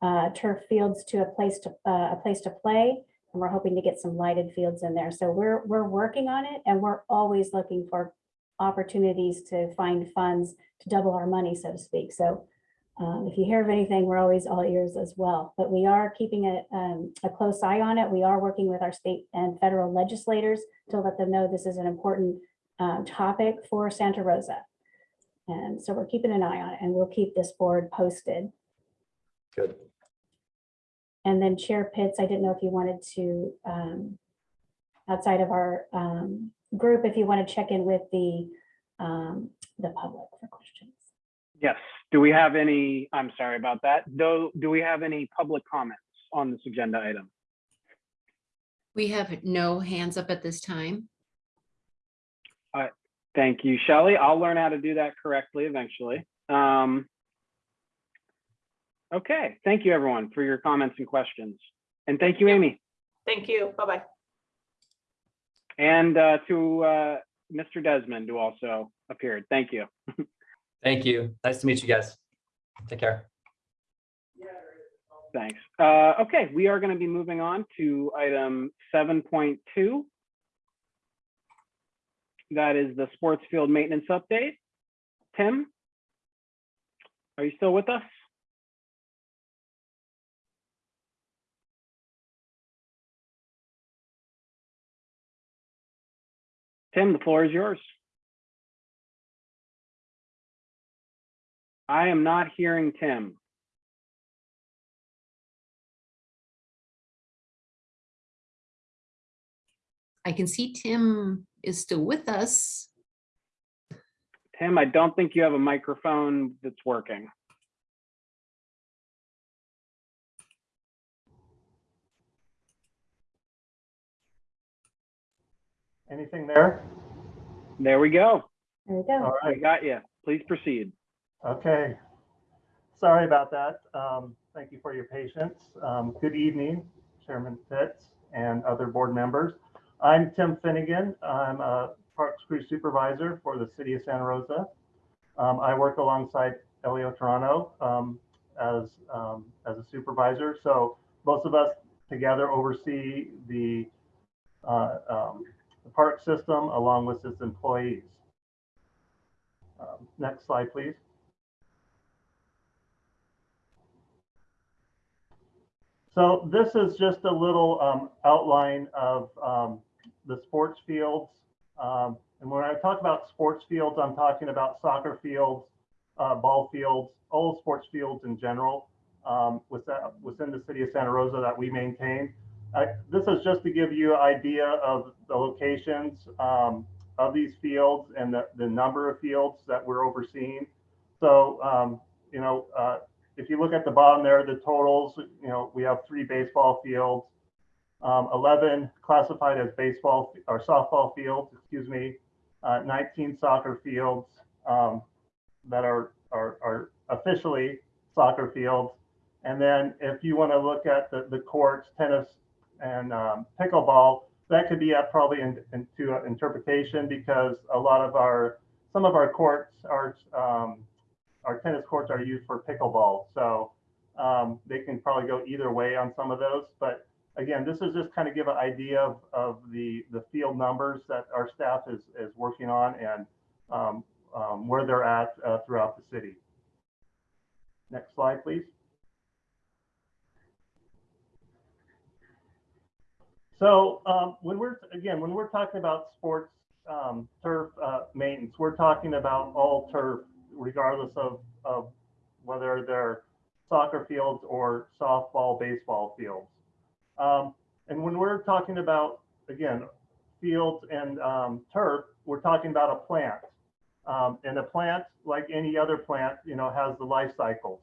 uh, turf fields to a place to, a place to play. And we're hoping to get some lighted fields in there. So we're, we're working on it and we're always looking for opportunities to find funds to double our money, so to speak. So um, if you hear of anything, we're always all ears as well. But we are keeping a, um, a close eye on it. We are working with our state and federal legislators to let them know this is an important um, topic for Santa Rosa. And so we're keeping an eye on it and we'll keep this board posted. Good. And then Chair Pitts, I didn't know if you wanted to, um, outside of our um, group, if you want to check in with the, um, the public for questions. Yes. Do we have any, I'm sorry about that. Do, do we have any public comments on this agenda item? We have no hands up at this time. All right. Thank you, Shelley. I'll learn how to do that correctly eventually. Um, okay, thank you everyone for your comments and questions. And thank you, Amy. Thank you. Bye-bye. And uh, to uh, Mr. Desmond, who also appeared. Thank you. Thank you. Nice to meet you guys. Take care. Thanks. Uh, okay, we are going to be moving on to item 7.2. That is the sports field maintenance update. Tim? Are you still with us? Tim, the floor is yours. I am not hearing Tim. I can see Tim is still with us. Tim, I don't think you have a microphone that's working. Anything there? There we go. There we go. All I got you. Please proceed. okay. Sorry about that. Um, Thank you for your patience. Um, Good evening, Chairman Pitts and other board members. I'm Tim Finnegan. I'm a Parks Crew Supervisor for the City of Santa Rosa. Um, I work alongside Elio Toronto um, as, um, as a supervisor. So both of us together oversee the uh, um, the park system along with its employees. Um, Next slide, please. So this is just a little um, outline of um, the sports fields. Um, and when I talk about sports fields, I'm talking about soccer fields, uh, ball fields, all sports fields in general um, within the city of Santa Rosa that we maintain. I, this is just to give you an idea of the locations um, of these fields and the, the number of fields that we're overseeing. So, um, you know, uh, if you look at the bottom there, the totals, you know, we have three baseball fields, um, 11 classified as baseball or softball fields, excuse me, uh, 19 soccer fields um, that are, are, are officially soccer fields. And then if you want to look at the, the courts, tennis and um, pickleball, that could be up probably in, into interpretation because a lot of our, some of our courts are, um, our tennis courts are used for pickleball. So um, they can probably go either way on some of those. But again, this is just kind of give an idea of, of the, the field numbers that our staff is, is working on and um, um, where they're at uh, throughout the city. Next slide, please. So um, when we're, again, when we're talking about sports um, turf uh, maintenance, we're talking about all turf, regardless of, of whether they're soccer fields or softball, baseball fields. Um, and when we're talking about, again, fields and um, turf, we're talking about a plant. Um, and a plant, like any other plant, you know, has the life cycles.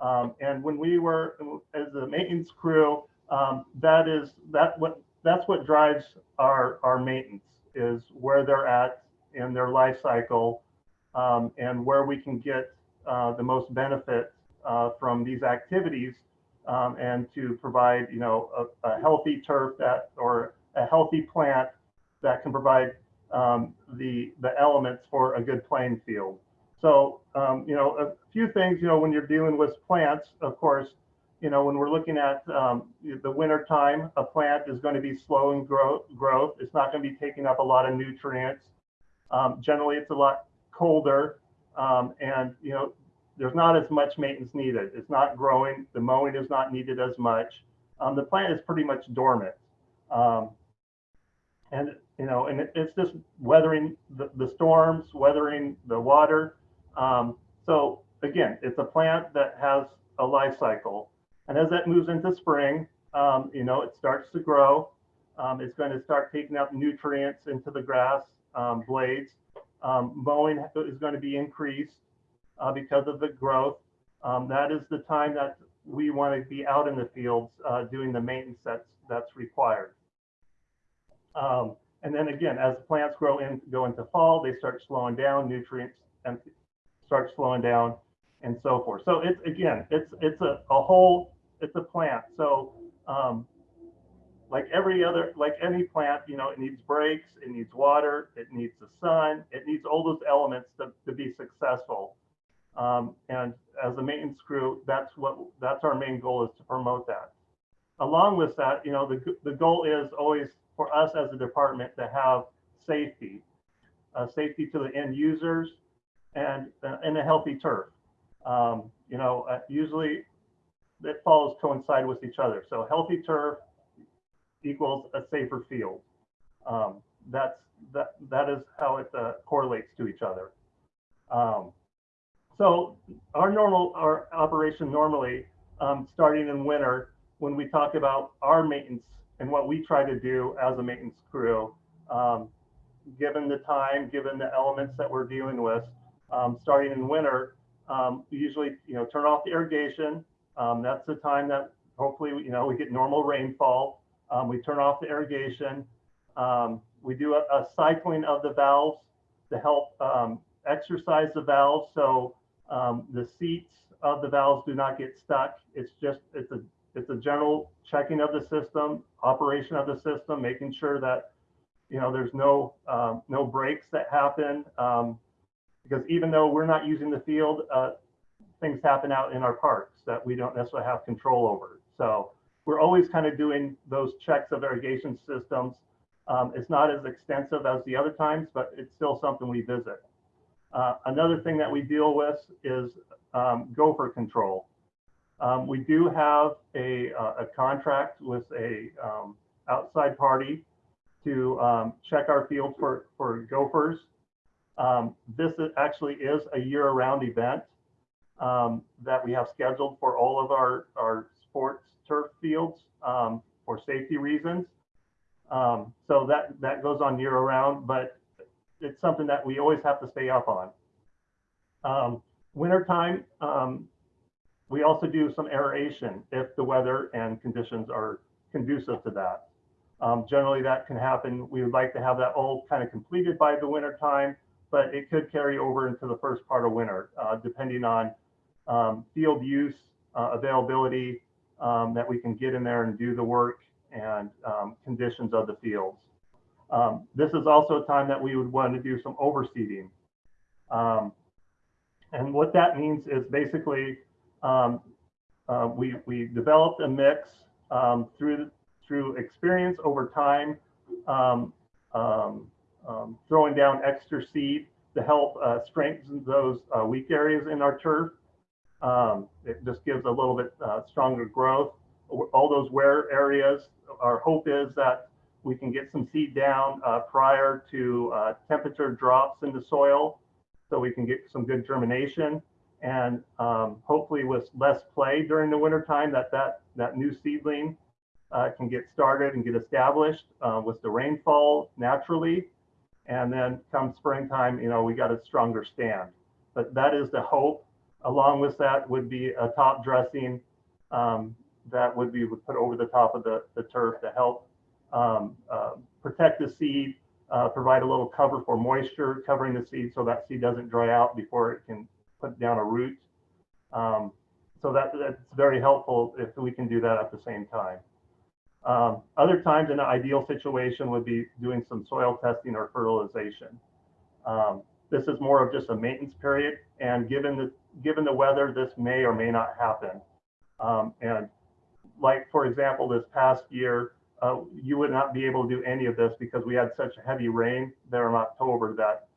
Um, and when we were, as a maintenance crew, um, that is that what that's what drives our our maintenance is where they're at in their life cycle um, and where we can get uh, the most benefit uh, from these activities um, and to provide you know a, a, healthy turf that or a healthy plant that can provide um, the the elements for a good playing field. So um, you know a few things you know when you're dealing with plants, of course you know, when we're looking at um, the winter time, a plant is going to be slowing growth. growth. It's not going to be taking up a lot of nutrients. Um, generally, it's a lot colder, um, and you know, there's not as much maintenance needed. It's not growing. The mowing is not needed as much. Um, the plant is pretty much dormant, um, and you know, and it, it's just weathering the, the storms, weathering the water. Um, so again, it's a plant that has a life cycle. And as that moves into spring, um, you know, it starts to grow. Um, it's going to start taking up nutrients into the grass um, blades. Um, mowing is going to be increased uh, because of the growth. Um, that is the time that we want to be out in the fields uh, doing the maintenance that's, that's required. Um, and then again, as plants grow in, go into fall, they start slowing down, nutrients and start slowing down and so forth. So it's, again, it's, it's a, a whole, it's a plant. So, um, like every other, like any plant, you know, it needs breaks, it needs water, it needs the sun, it needs all those elements to, to be successful. Um, and as a maintenance crew, that's what, that's our main goal is to promote that. Along with that, you know, the, the goal is always for us as a department to have safety, uh, safety to the end users and, and a healthy turf. Um, you know, uh, usually it falls coincide with each other. So healthy turf equals a safer field. Um, that's that that is how it uh, correlates to each other. Um, so our normal our operation normally um, starting in winter when we talk about our maintenance and what we try to do as a maintenance crew, um, given the time, given the elements that we're dealing with, um, starting in winter, um, usually you know turn off the irrigation. Um, that's the time that hopefully you know we get normal rainfall. Um, we turn off the irrigation. Um, we do a, a, cycling of the valves to help um, exercise the valves so um, the seats of the valves do not get stuck. It's just it's a it's a general checking of the system, operation of the system, making sure that you know there's no um, no breaks that happen because even though we're not using the field, uh, things happen out in our parks that we don't necessarily have control over. So we're always kind of doing those checks of irrigation systems. Um, it's not as extensive as the other times, but it's still something we visit. Uh, another thing that we deal with is um, gopher control. Um, we do have a, uh, a contract with a um, outside party to um, check our field for, for gophers. Um, this actually is a year-round event that we have scheduled for all of our, our sports turf fields um, for safety reasons. Um, so that, that goes on year round, but it's something that we always have to stay up on. Um, wintertime, um, we also do some aeration if the weather and conditions are conducive to that. Um, generally, that can happen. We would like to have that all kind of completed by the winter time, but it could carry over into the first part of winter, uh, depending on um, field use, uh, availability, um, that we can get in there and do the work and um, conditions of the fields. Um, this is also a time that we would want to do some overseeding. Um, and what that means is basically um, uh, we, we developed a mix um, through, through experience over time, throwing down extra seed to help uh, strengthen those uh, weak areas in our turf. Um, it just gives a little bit uh, stronger growth. All those wear areas, our hope is that we can get some seed down uh, prior to uh, temperature drops in the soil so we can get some good germination. And um, hopefully with less play during the wintertime that that, that new seedling uh, can get started and get established uh, with the rainfall naturally. And then come springtime, you know, we got a stronger stand. But that is the hope Along with that would be a top dressing um, that would be put over the top of the, the turf to help um, uh, protect the seed, uh, provide a little cover for moisture covering the seed so that seed doesn't dry out before it can put down a root. Um, so that, that's very helpful if we can do that at the same time. Um, other times in an ideal situation would be doing some soil testing or fertilization. Um, this is more of just a maintenance period. And given the, given the weather, this may or may not happen. Um, and like, for example, this past year, uh, you would not be able to do any of this because we had such heavy rain there in October that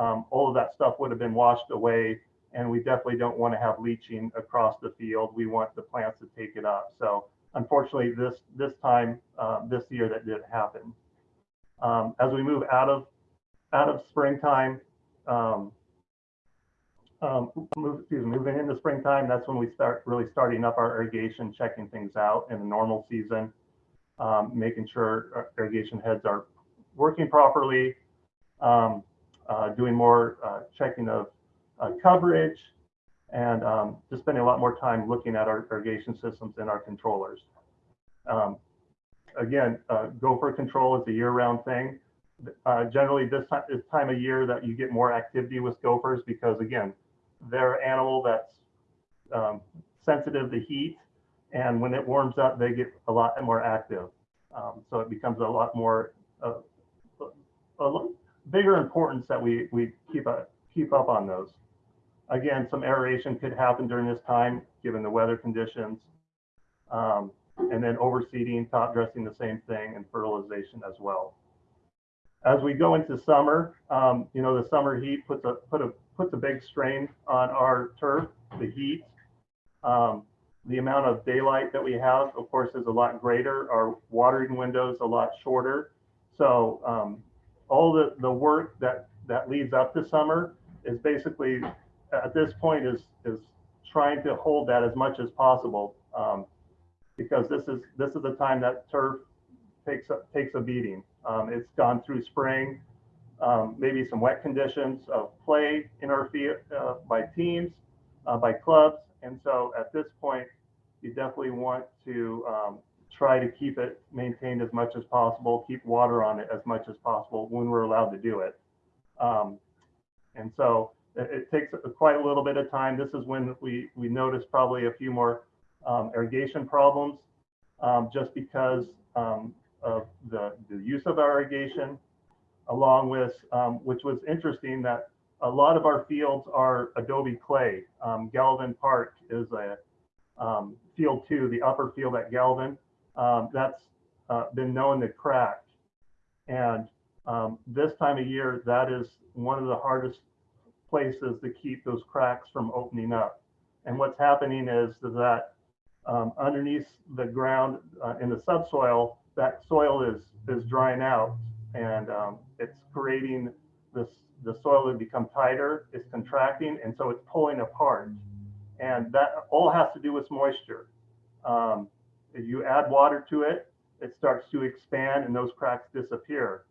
um, all of that stuff would have been washed away. And we definitely don't want to have leaching across the field. We want the plants to take it up. So unfortunately, this this time, uh, this year, that did happen. Um, as we move out of out of springtime, um, um, move, excuse me, moving into springtime, that's when we start really starting up our irrigation, checking things out in the normal season, um, making sure irrigation heads are working properly, um, uh, doing more uh, checking of uh, coverage, and um, just spending a lot more time looking at our irrigation systems and our controllers. Um, again, uh, gopher control is a year-round thing. Uh, generally, this time, time of year that you get more activity with gophers because again, they're an animal that's um, sensitive to heat, and when it warms up, they get a lot more active. Um, so it becomes a lot more uh, a lo- bigger importance that we we keep a, keep up on those. Again, some aeration could happen during this time given the weather conditions. Um, and then overseeding, top dressing, the same thing, and fertilization as well. As we go into summer, um, you know, the summer heat puts a put a puts a big strain on our turf. The heat, um, the amount of daylight that we have, of course, is a lot greater. Our watering windows a lot shorter. So um, all the the work that that leads up to summer is basically at this point is is trying to hold that as much as possible. Um, because this is this is the time that turf takes a, takes a beating. Um, it's gone through spring, um, maybe some wet conditions of play in our field uh, by teams, uh, by clubs, and so at this point, you definitely want to um, try to keep it maintained as much as possible, keep water on it as much as possible when we're allowed to do it. Um, and so it, it takes quite a little bit of time. This is when we we notice probably a few more um, irrigation problems um, just because um, of the, the use of our irrigation, along with, um, which was interesting that a lot of our fields are adobe clay. Um, Galvin Park is a um, field two, the upper field at Galvin. that's uh, been known to crack. And this time of year, that is one of the hardest places to keep those cracks from opening up. And what's happening is that um, underneath the ground uh, in the subsoil, that soil is is drying out and um, it's creating this the soil to become tighter, it's contracting, and so it's pulling apart. And that all has to do with moisture. Um, if you add water to it, it starts to expand and those cracks disappear.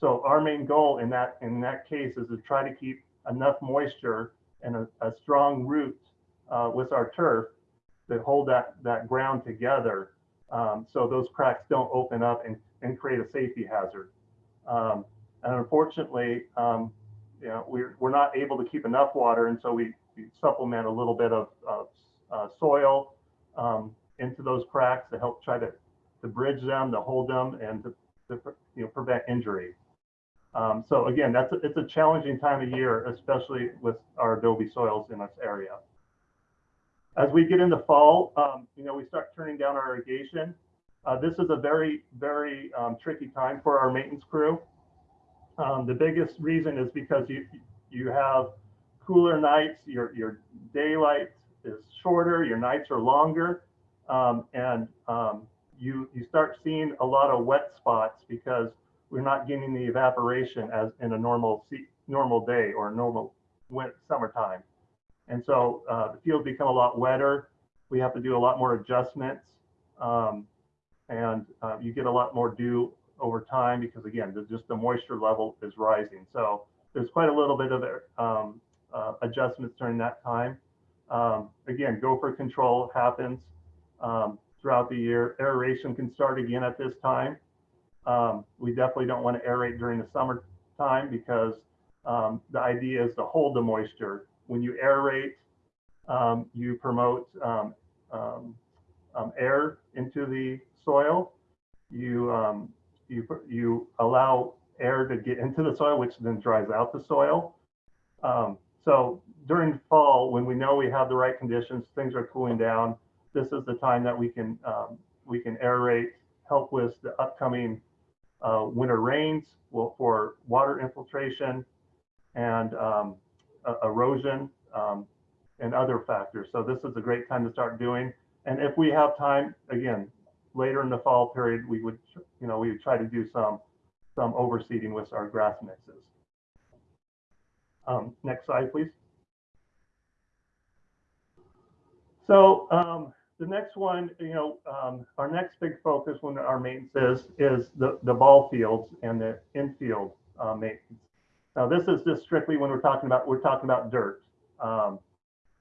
So our main goal in that in that case is to try to keep enough moisture and a, a strong root uh, with our turf that hold that, that ground together um, so those cracks don't open up and, and create a safety hazard. Um, and unfortunately, um, you know, we're, we're not able to keep enough water, and so we, we supplement a little bit of, of uh, soil um, into those cracks to help try to, to bridge them, to hold them, and to, to you know, prevent injury. Um, so again, that's a, it's a challenging time of year, especially with our adobe soils in this area. As we get into fall, um, you know, we start turning down our irrigation. Uh, this is a very, very um, tricky time for our maintenance crew. Um, the biggest reason is because you you have cooler nights, your your daylight is shorter, your nights are longer, um, and um, you you start seeing a lot of wet spots because we're not getting the evaporation as in a normal normal day or normal winter, summertime. And so uh, the fields become a lot wetter. We have to do a lot more adjustments. Um, and uh, you get a lot more dew over time because again, the, just the moisture level is rising. So there's quite a little bit of um, uh, adjustments during that time. Um, again, gopher control happens um, throughout the year. Aeration can start again at this time. Um, we definitely don't want to aerate during the summertime because um, the idea is to hold the moisture when you aerate, um, you promote um, um, um, air into the soil. You, um, you, you allow air to get into the soil, which then dries out the soil. so during fall, when we know we have the right conditions, things are cooling down, this is the time that we can, we can aerate, help with the upcoming uh, winter rains for water infiltration and um, erosion um, and other factors. So this is a great time to start doing. And if we have time, again, later in the fall period, we would, you know, we would try to do some some overseeding with our grass mixes. Um, next slide, please. So um, the next one, you know, um, our next big focus when our maintenance is is the the ball fields and the infield uh, maintenance. Now this is just strictly when we're talking about we're talking about dirt. Um,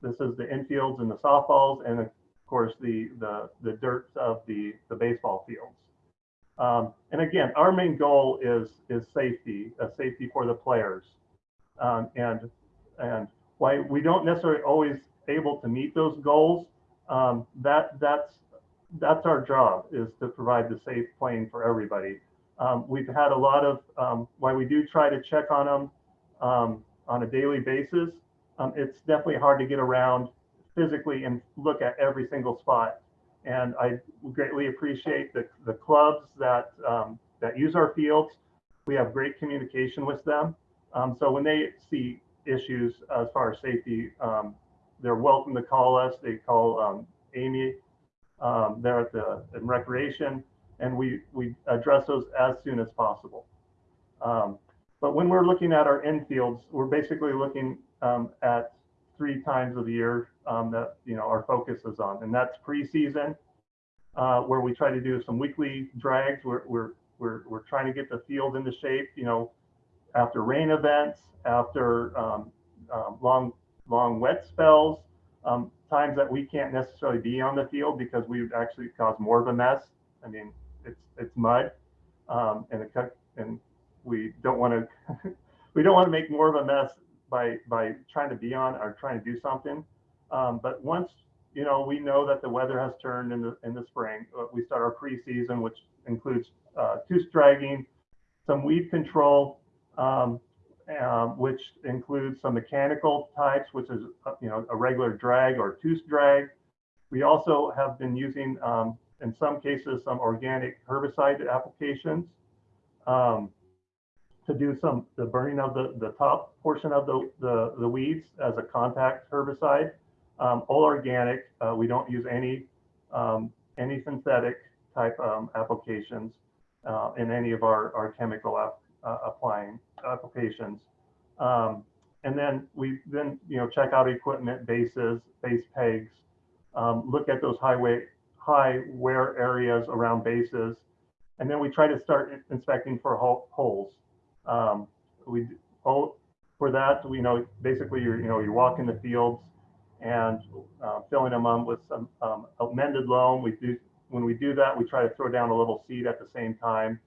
this is the infields and the softballs, and of course the the the dirt of the the baseball fields. Um, and again, our main goal is is safety, uh, safety for the players. Um, and and why we don't necessarily always able to meet those goals, um, that that's that's our job is to provide the safe playing for everybody. Um, we've had a lot of um, why we do try to check on them um, on a daily basis. Um, it's definitely hard to get around physically and look at every single spot. And I greatly appreciate the, the clubs that um, that use our fields. We have great communication with them. Um, so when they see issues as far as safety, they're welcome to call us. They call Amy there at the in recreation, and we we address those as soon as possible. Um, but when we're looking at our infields, we're basically looking um, at three times of the year um, that you know our focus is on, and that's preseason, uh, where we try to do some weekly drags. We're we're we're we're trying to get the field into shape. You know, after rain events, after um, um, long long wet spells, um, times that we can't necessarily be on the field because we would actually cause more of a mess. I mean, it's it's mud, um, and cut, and we don't want to we don't want to make more of a mess by by trying to be on or trying to do something. Um, but once you know we know that the weather has turned in the in the spring, uh, we start our preseason, which includes uh, tooth dragging, some weed control, um, um, which includes some mechanical types, which is uh, you know a regular drag or tooth drag. We also have been using, um, in some cases, some organic herbicide applications um, to do some the burning of the the top portion of the the, the weeds as a contact herbicide. Um, all organic. Uh, we don't use any um, any synthetic type um, applications uh, in any of our our chemical app, uh, applying applications. Um, and then we then you know check out equipment bases, base pegs, um, look at those highway high wear areas around bases, and then we try to start inspecting for holes. Um, we oh, for that we know basically you're you know you're walking the fields and uh, filling them up with some um, amended loam. We do when we do that we try to throw down a little seed at the same time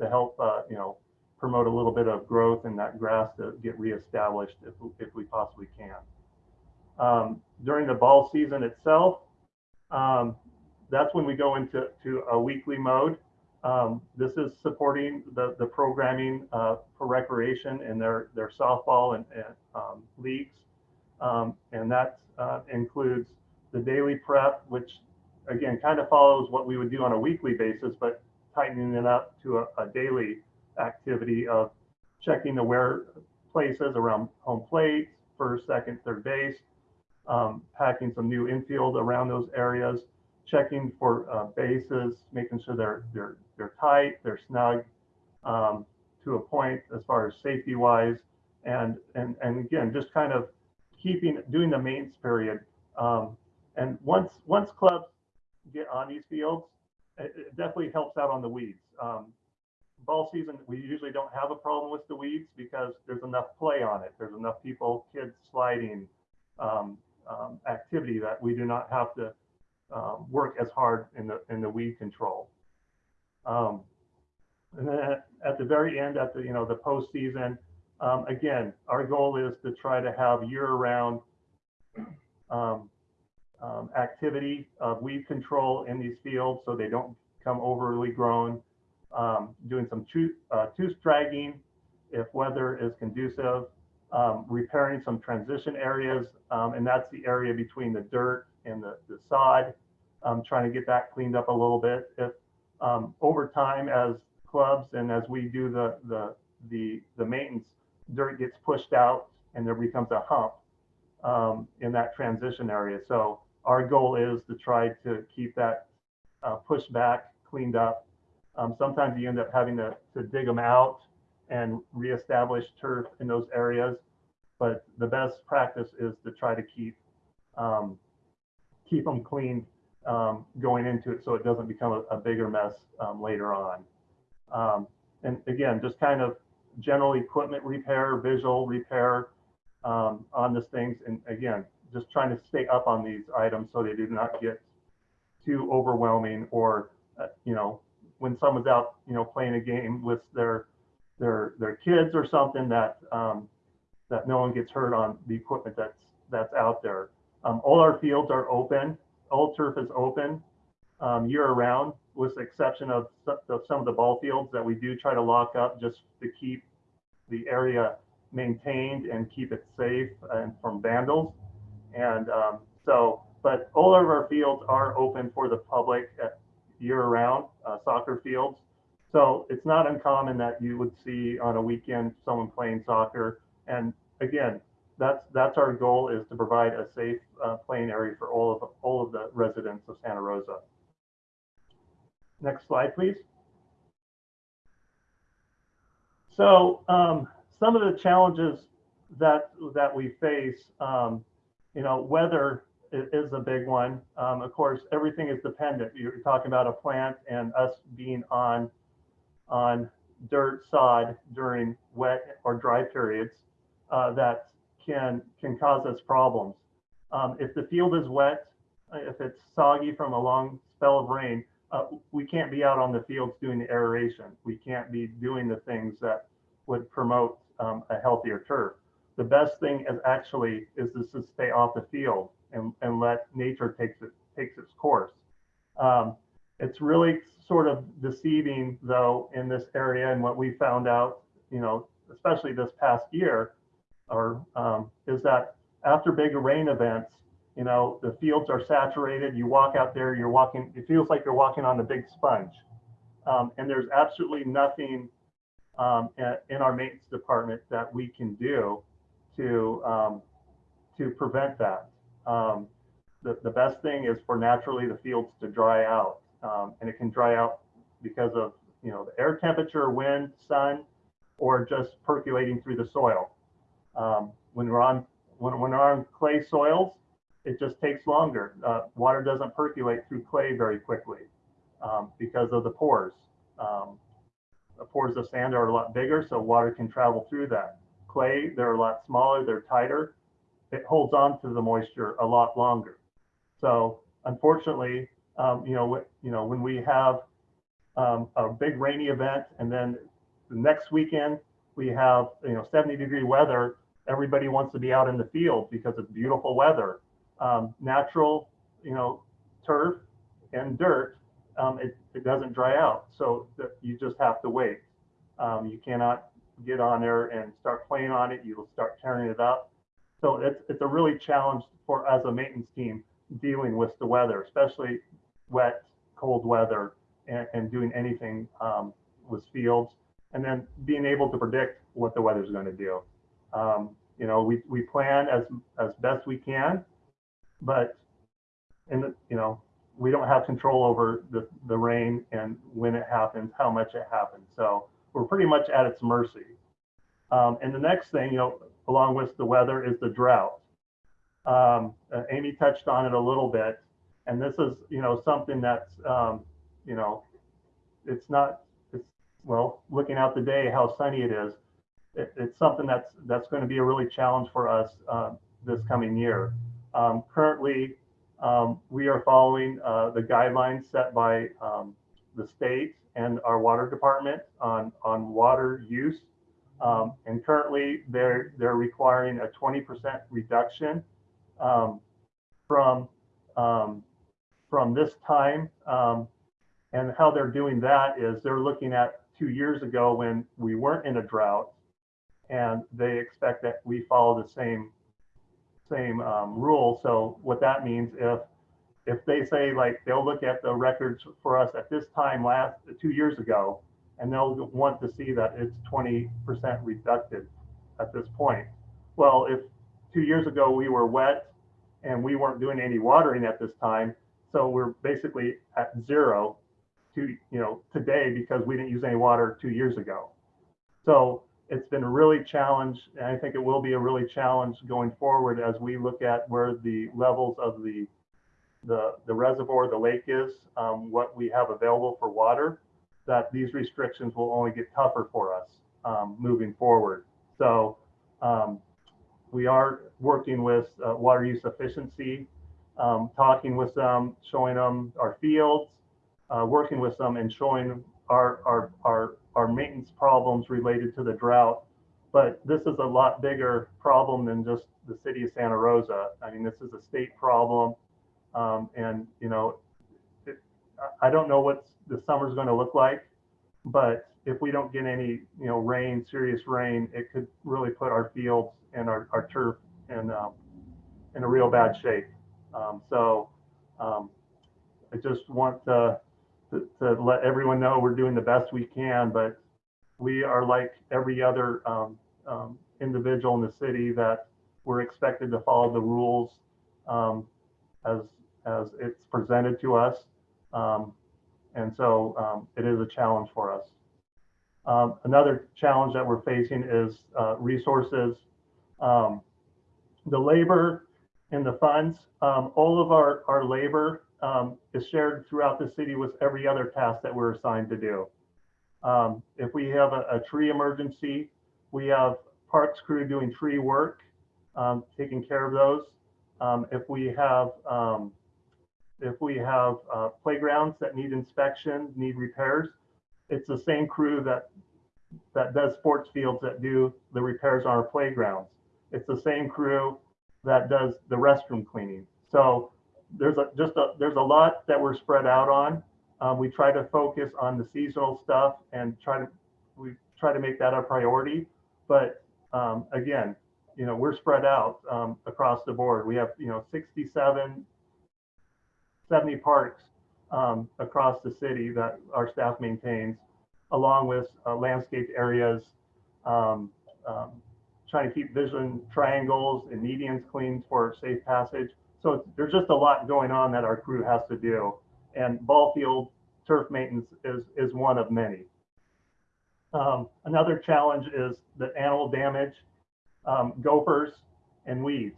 to help uh, you know promote a little bit of growth in that grass to get reestablished if, if we possibly can. Um, during the ball season itself, um, that's when we go into to a weekly mode. Um, this is supporting the, the programming uh, for recreation and their, their softball and, and um, leagues. Um, and that uh, includes the daily prep, which again kind of follows what we would do on a weekly basis, but tightening it up to a, a daily activity of checking the wear places around home plate, first, second, third base, um, packing some new infield around those areas, checking for uh, bases, making sure they're they're they're tight, they're snug um, to a point as far as safety wise, and and and again just kind of keeping doing the maintenance period. Um, and once once clubs get on these fields, it, it definitely helps out on the weeds. Um, ball season, we usually don't have a problem with the weeds because there's enough play on it. There's enough people, kids sliding, um, um, activity that we do not have to um, work as hard in the in the weed control. Um, and then at, the very end, at the you know the postseason, um, again, our goal is to try to have year-round um, activity of weed control in these fields so they don't become overly grown um, doing some tooth, uh, tooth dragging if weather is conducive, um, repairing some transition areas, um, and that's the area between the dirt and the, the sod, um, trying to get that cleaned up a little bit. If um, over time, as clubs and as we do the, the, the, the maintenance, dirt gets pushed out and there becomes a hump um, in that transition area. So our goal is to try to keep that uh, pushed back, cleaned up, um, sometimes you end up having to, to dig them out and reestablish turf in those areas. But the best practice is to try to keep um, keep them clean um, going into it so it doesn't become a, a bigger mess um, later on. Um, and again, just kind of general equipment repair, visual repair um, on these things. And again, just trying to stay up on these items so they do not get too overwhelming or, uh, you know, when someone's out, you know, playing a game with their, their, their kids or something that, um, that no one gets hurt on the equipment that's, that's out there. Um, all our fields are open, all turf is open, um, year round, with the exception of some of the ball fields that we do try to lock up just to keep the area maintained and keep it safe and from vandals. And um, so, but all of our fields are open for the public year round, uh, soccer fields. So it's not uncommon that you would see on a weekend someone playing soccer. And again, that's that's our goal is to provide a safe uh, playing area for all of all of the residents of Santa Rosa. Next slide, please. So um, some of the challenges that that we face, um, you know, weather is a big one. Um, of course, everything is dependent. You're talking about a plant and us being on on dirt sod during wet or dry periods uh, that can can cause us problems. Um, if the field is wet, uh, if it's soggy from a long spell of rain, uh, we can't be out on the fields doing the aeration. We can't be doing the things that would promote um, a healthier turf. The best thing is actually is to stay off the field and, and let nature takes it takes its course. Um, it's really sort of deceiving though in this area and what we found out, you know, especially this past year, or um, is that after big rain events, you know, the fields are saturated. You walk out there, you're walking, it feels like you're walking on a big sponge. Um, and there's absolutely nothing um, a- in our maintenance department that we can do to um, to prevent that. Um, the, the best thing is for naturally the fields to dry out. Um, and it can dry out because of, you know, the air temperature, wind, sun, or just percolating through the soil. Um, when we're on when, when we're on clay soils, it just takes longer. Uh, water doesn't percolate through clay very quickly um, because of the pores. Um, the pores of sand are a lot bigger, so water can travel through that. Clay, they're a lot smaller, they're tighter. It holds on to the moisture a lot longer. So unfortunately, um, you know, you know, when we have um, a big rainy event and then the next weekend we have you know 70 degree weather, everybody wants to be out in the field because it's beautiful weather. Um, natural, you know, turf and dirt, um, it, it doesn't dry out. So you just have to wait. Um, you cannot get on there and start playing on it. You'll start tearing it up. So it's, it's a really challenge for as a maintenance team dealing with the weather, especially wet, cold weather and, and doing anything um, with fields and then being able to predict what the weather's going to do. Um, you know, we, we plan as, as best we can, but in the, you know, we don't have control over the, the rain and when it happens, how much it happens. So we're pretty much at its mercy. Um, and the next thing, you know, along with the weather is the drought. Um, uh, Amy touched on it a little bit, and this is, you know, something that's, um, you know, it's not, it's, well, looking out the day, how sunny it is, it, it's something that's, that's going to be a really challenge for us uh, this coming year. Um, currently, um, we are following uh, the guidelines set by um, the state and our water department on, on water use. Um, and currently, they're, they're requiring a 20% reduction um, from, from this time. And how they're doing that is they're looking at two years ago when we weren't in a drought, and they expect that we follow the same same um, rule. So what that means if if they say like they'll look at the records for us at this time last two years ago, and they'll want to see that it's 20% reducted at this point. Well, if two years ago we were wet and we weren't doing any watering at this time, so we're basically at zero to you know today because we didn't use any water two years ago. So it's been a really challenge, and I think it will be a really challenge going forward as we look at where the levels of the the, the reservoir, the lake is, um, what we have available for water, that these restrictions will only get tougher for us um, moving forward. So um, we are working with uh, water use efficiency, um, talking with them, showing them our fields, uh, working with them and showing our, our, our, our maintenance problems related to the drought. But this is a lot bigger problem than just the city of Santa Rosa. I mean, this is a state problem. Um, and, you know, it, I- don't know what the summer's going to look like, but if we don't get any, you know, rain, serious rain, it could really put our fields and our, our turf in, um, in a real bad shape. Um, so um, I just want to, to, to let everyone know we're doing the best we can, but we are like every other um, um, individual in the city that we're expected to follow the rules um, as as it's presented to us. Um, and so um, it is a challenge for us. Um, another challenge that we're facing is uh, resources. The labor and the funds, all of our, our labor um, is shared throughout the city with every other task that we're assigned to do. Um, if we have a, a tree emergency, we have parks crew doing tree work, um, taking care of those. Um, if we have um, if we have uh, playgrounds that need inspection, need repairs, it's the same crew that that does sports fields that do the repairs on our playgrounds. It's the same crew that does the restroom cleaning. So there's a just a there's a lot that we're spread out on. Um, we try to focus on the seasonal stuff and try to we try to make that a priority. But um, again, you know, we're spread out um, across the board. We have you know 67 70 parks um, across the city that our staff maintains, along with uh, landscaped areas, um, um, trying to keep vision triangles and medians clean for safe passage. So there's just a lot going on that our crew has to do. And ball field turf maintenance is, is one of many. Um, another challenge is the animal damage, um, gophers and weeds.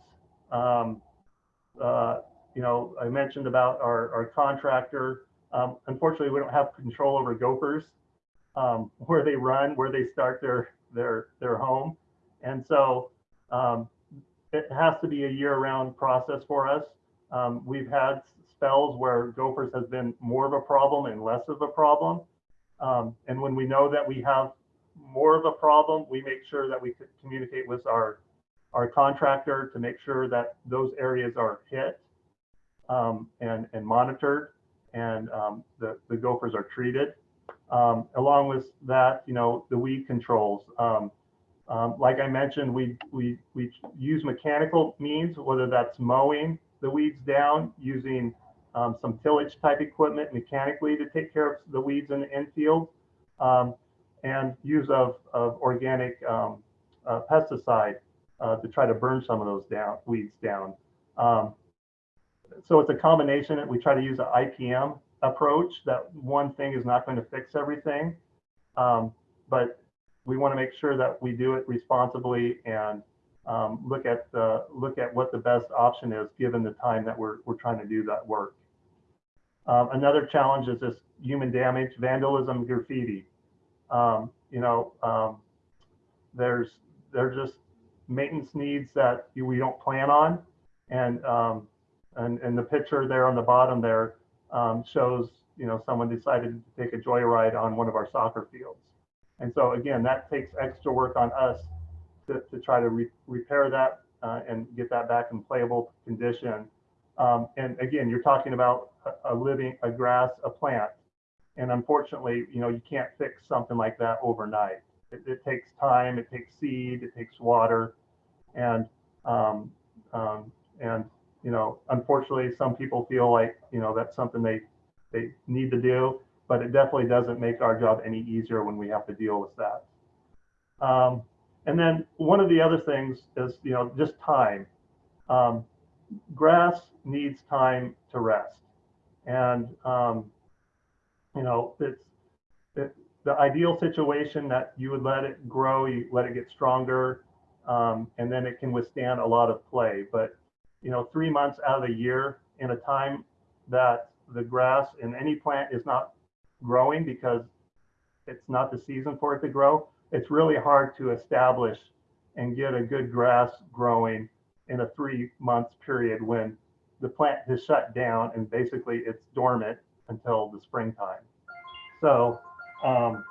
Um, uh, you know, I mentioned about our, our contractor. Um, unfortunately, we don't have control over gophers, um, where they run, where they start their their their home, and so um, it has to be a year-round process for us. Um, we've had spells where gophers has been more of a problem and less of a problem, um, and when we know that we have more of a problem, we make sure that we communicate with our our contractor to make sure that those areas are hit um, and, and monitored and um, the, the gophers are treated. Um, along with that, you know, the weed controls. Um, um, like I mentioned, we, we, we use mechanical means, whether that's mowing the weeds down, using um, some tillage type equipment mechanically to take care of the weeds in the infield, and use of, of organic uh, pesticide uh, to try to burn some of those down weeds down. Um, so it's a combination. That we try to use an IPM approach. That one thing is not going to fix everything, um, but we want to make sure that we do it responsibly and um, look at the look at what the best option is given the time that we're we're trying to do that work. Um, another challenge is this human damage, vandalism, graffiti. Um, you know, um, there's there's just maintenance needs that we don't plan on, and um, and, and the picture there on the bottom there um, shows, you know, someone decided to take a joyride on one of our soccer fields. And so again, that takes extra work on us to, to try to re repair that uh, and get that back in playable condition. Um, and again, you're talking about a, a living, a grass, a plant. And unfortunately, you know, you can't fix something like that overnight. It, it takes time, it takes seed, it takes water. And, um, um, and you know, unfortunately, some people feel like, you know, that's something they, they need to do, but it definitely doesn't make our job any easier when we have to deal with that. Um, and then one of the other things is, you know, just time. Um, grass needs time to rest. And, um, you know, it's it, the ideal situation that you would let it grow, you let it get stronger, um, and then it can withstand a lot of play. But you know, three months out of the year in a time that the grass in any plant is not growing because it's not the season for it to grow, it's really hard to establish and get a good grass growing in a three month period when the plant has shut down and basically it's dormant until the springtime. So, um,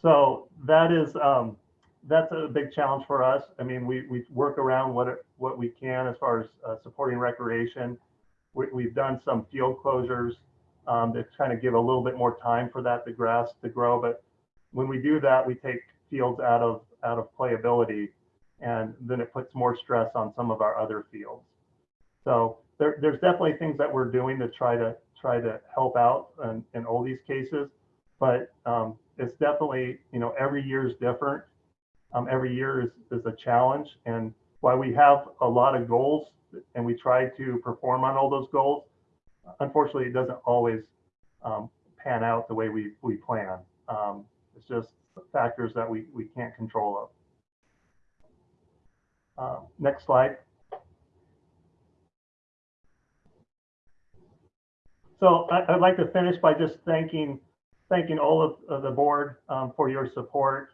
so that is, um, that's a big challenge for us. I mean, we, we work around what, what we can as far as uh, supporting recreation. We, we've done some field closures um, to kind of give a little bit more time for that, the grass to grow. But when we do that, we take fields out of, out of playability and then it puts more stress on some of our other fields. So there, there's definitely things that we're doing to try to try to help out in, in all these cases, but um, it's definitely you know every year is different. Um, every year is is a challenge, and while we have a lot of goals and we try to perform on all those goals, unfortunately, it doesn't always um, pan out the way we we plan. Um, it's just factors that we we can't control of. Uh, next slide. So I, I'd like to finish by just thanking, thanking all of, of the board um, for your support.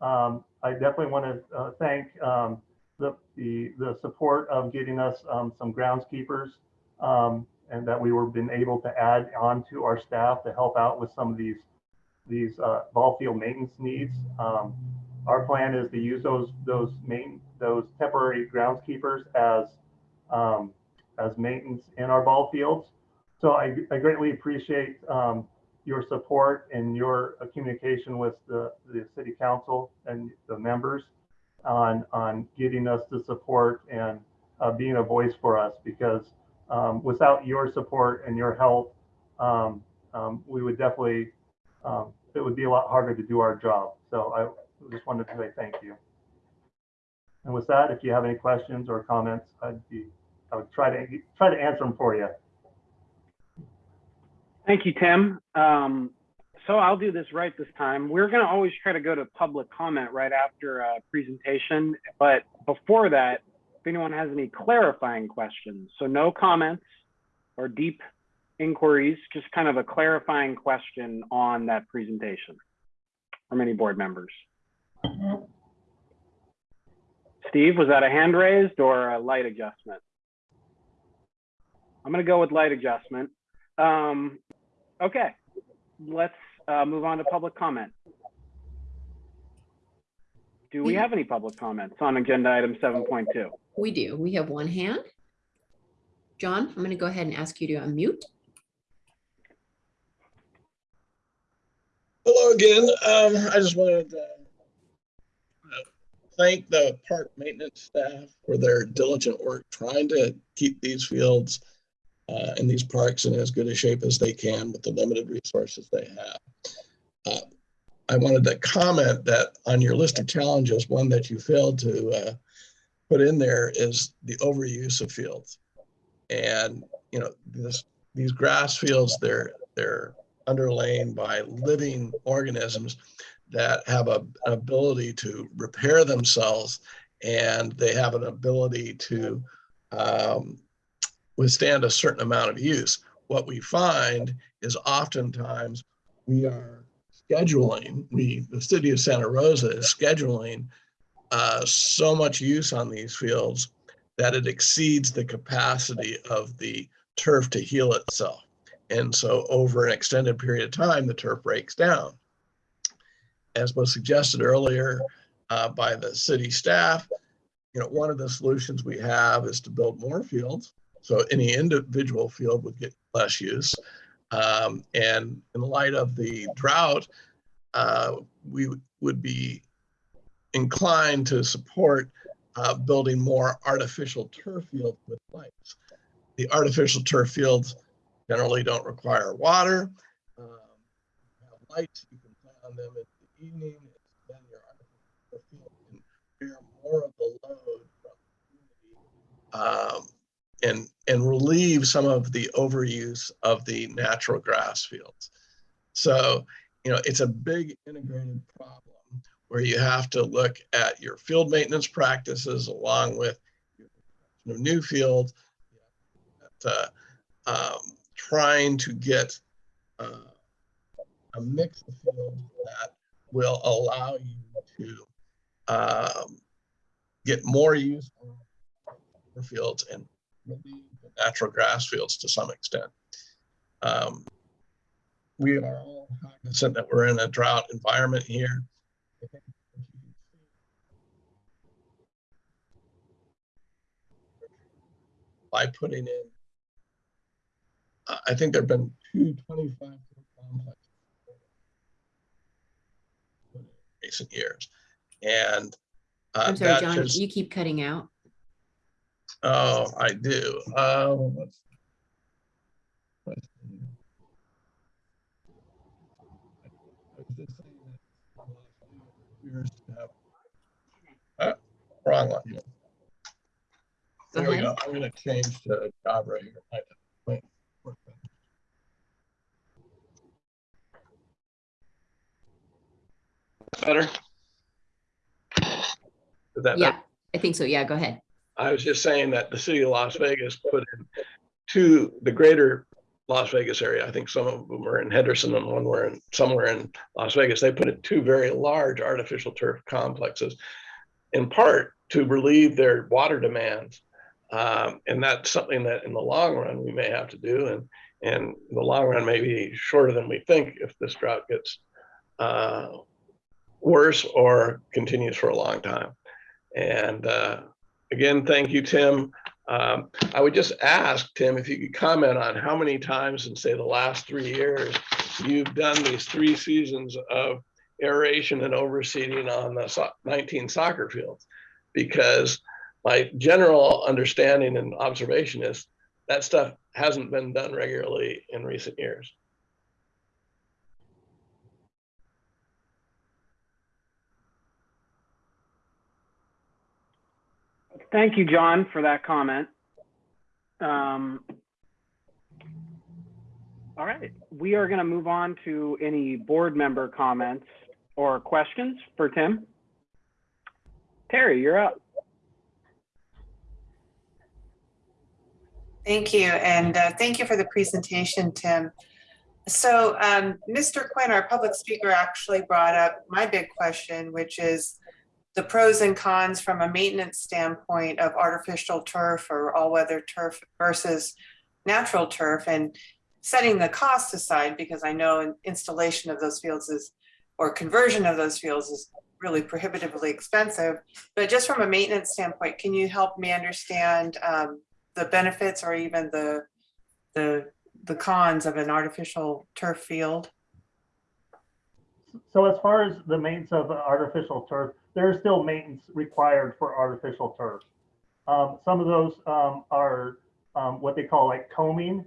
Um, I definitely want to uh, thank um, the, the, the support of getting us um, some groundskeepers um, and that we were been able to add on to our staff to help out with some of these, these uh, ball field maintenance needs. Um, our plan is to use those, those main, those temporary groundskeepers as, um, as maintenance in our ball fields. So I, I greatly appreciate um, your support and your uh, communication with the, the city council and the members on, on getting us the support and uh, being a voice for us because um, without your support and your help, um, um, we would definitely, um, it would be a lot harder to do our job. So I just wanted to say thank you. And with that, if you have any questions or comments, I'd be, I would try to, try to answer them for you. Thank you, Tim. Um, so I'll do this right this time. We're going to always try to go to public comment right after a presentation. But before that, if anyone has any clarifying questions, so no comments or deep inquiries, just kind of a clarifying question on that presentation from any board members. Steve, was that a hand raised or a light adjustment? I'm going to go with light adjustment. Um, okay, let's uh, move on to public comment. Do we have any public comments on agenda item 7.2? We do. We have one hand. John, I'm going to go ahead and ask you to unmute. Hello again. Um, I just wanted to uh, thank the park maintenance staff for their diligent work trying to keep these fields uh, and these parks in as good a shape as they can with the limited resources they have. Uh, I wanted to comment that on your list of challenges, one that you failed to uh, put in there is the overuse of fields. And you know, this, these grass fields, they're they're underlain by living organisms that have a, an ability to repair themselves and they have an ability to um, withstand a certain amount of use. What we find is oftentimes we are scheduling, we, the city of Santa Rosa is scheduling uh, so much use on these fields that it exceeds the capacity of the turf to heal itself. And so over an extended period of time, the turf breaks down. As was suggested earlier uh, by the city staff, you know, one of the solutions we have is to build more fields. So any individual field would get less use. Um, and in light of the drought, uh, we would be inclined to support uh, building more artificial turf fields with lights. The artificial turf fields generally don't require water. Um, have lights, you can play on them in the evening. Then your artificial field can bear more of the load um, and, and relieve some of the overuse of the natural grass fields. So, you know, it's a big integrated problem where you have to look at your field maintenance practices along with new fields. Uh, um, trying to get uh, a mix of fields that will allow you to um, get more use for fields and natural grass fields to some extent. Um, we are all cognizant that we're in a drought environment here. By putting in, I- think there've been two 25 complexes in recent years. And uh, I'm sorry, that John, just- you keep cutting out. Oh, I do. Um, let's- let's see. I was just saying that the last few years have- Uh, Wrong one. Go There we uh-huh. go. I'm gonna change to Jabra here. I- wait, wait. Better? Is that better? Yeah, I think so. Yeah, go ahead. I was just saying that the city of Las Vegas put in to the greater Las Vegas area. I think some of them were in Henderson and one were in somewhere in Las Vegas. They put in two very large artificial turf complexes, in part to relieve their water demands. Um, and that's something that in the long run we may have to do. And and the long run, may be shorter than we think if this drought gets uh, worse or continues for a long time. And uh, again, thank you, Tim. Um, I would just ask, Tim, if you could comment on how many times in, say, the last three years, you've done these three seasons of aeration and overseeding on the so- 19 soccer fields. Because my general understanding and observation is that stuff hasn't been done regularly in recent years. Thank you, John, for that comment. Um, all right, we are going to move on to any board member comments or questions for Tim. Terry, you're up. Thank you, and uh, thank you for the presentation, Tim. So um, Mr. Quinn, our public speaker, actually brought up my big question, which is the pros and cons from a maintenance standpoint of artificial turf or all-weather turf versus natural turf, and setting the cost aside, because I know installation of those fields is, or conversion of those fields is really prohibitively expensive. But just from a maintenance standpoint, can you help me understand um, the benefits or even the, the, the cons of an artificial turf field? So as far as the maintenance of artificial turf, there is still maintenance required for artificial turf. Um, some of those um, are um, what they call like combing,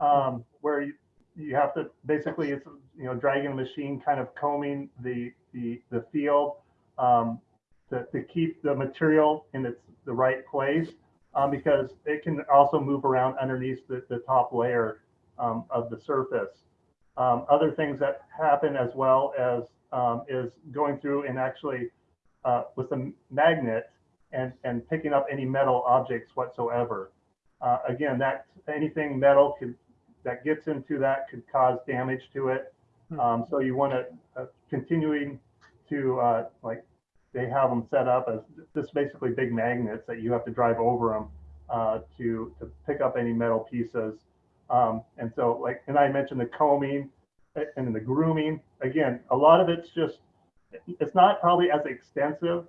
um, where you, you have to basically it's you know dragging a machine kind of combing the the the field um, to, to keep the material in its the right place um, because it can also move around underneath the, the top layer um, of the surface. Um, other things that happen as well as um, is going through and actually uh, with a magnet and, and picking up any metal objects whatsoever. Uh, again, that anything metal could that gets into that could cause damage to it. Um, so you want to uh, continuing to uh, like they have them set up as just basically big magnets that you have to drive over them uh, to to pick up any metal pieces. Um, and so like, and I mentioned the combing and the grooming. Again, a lot of it's just, it's not probably as extensive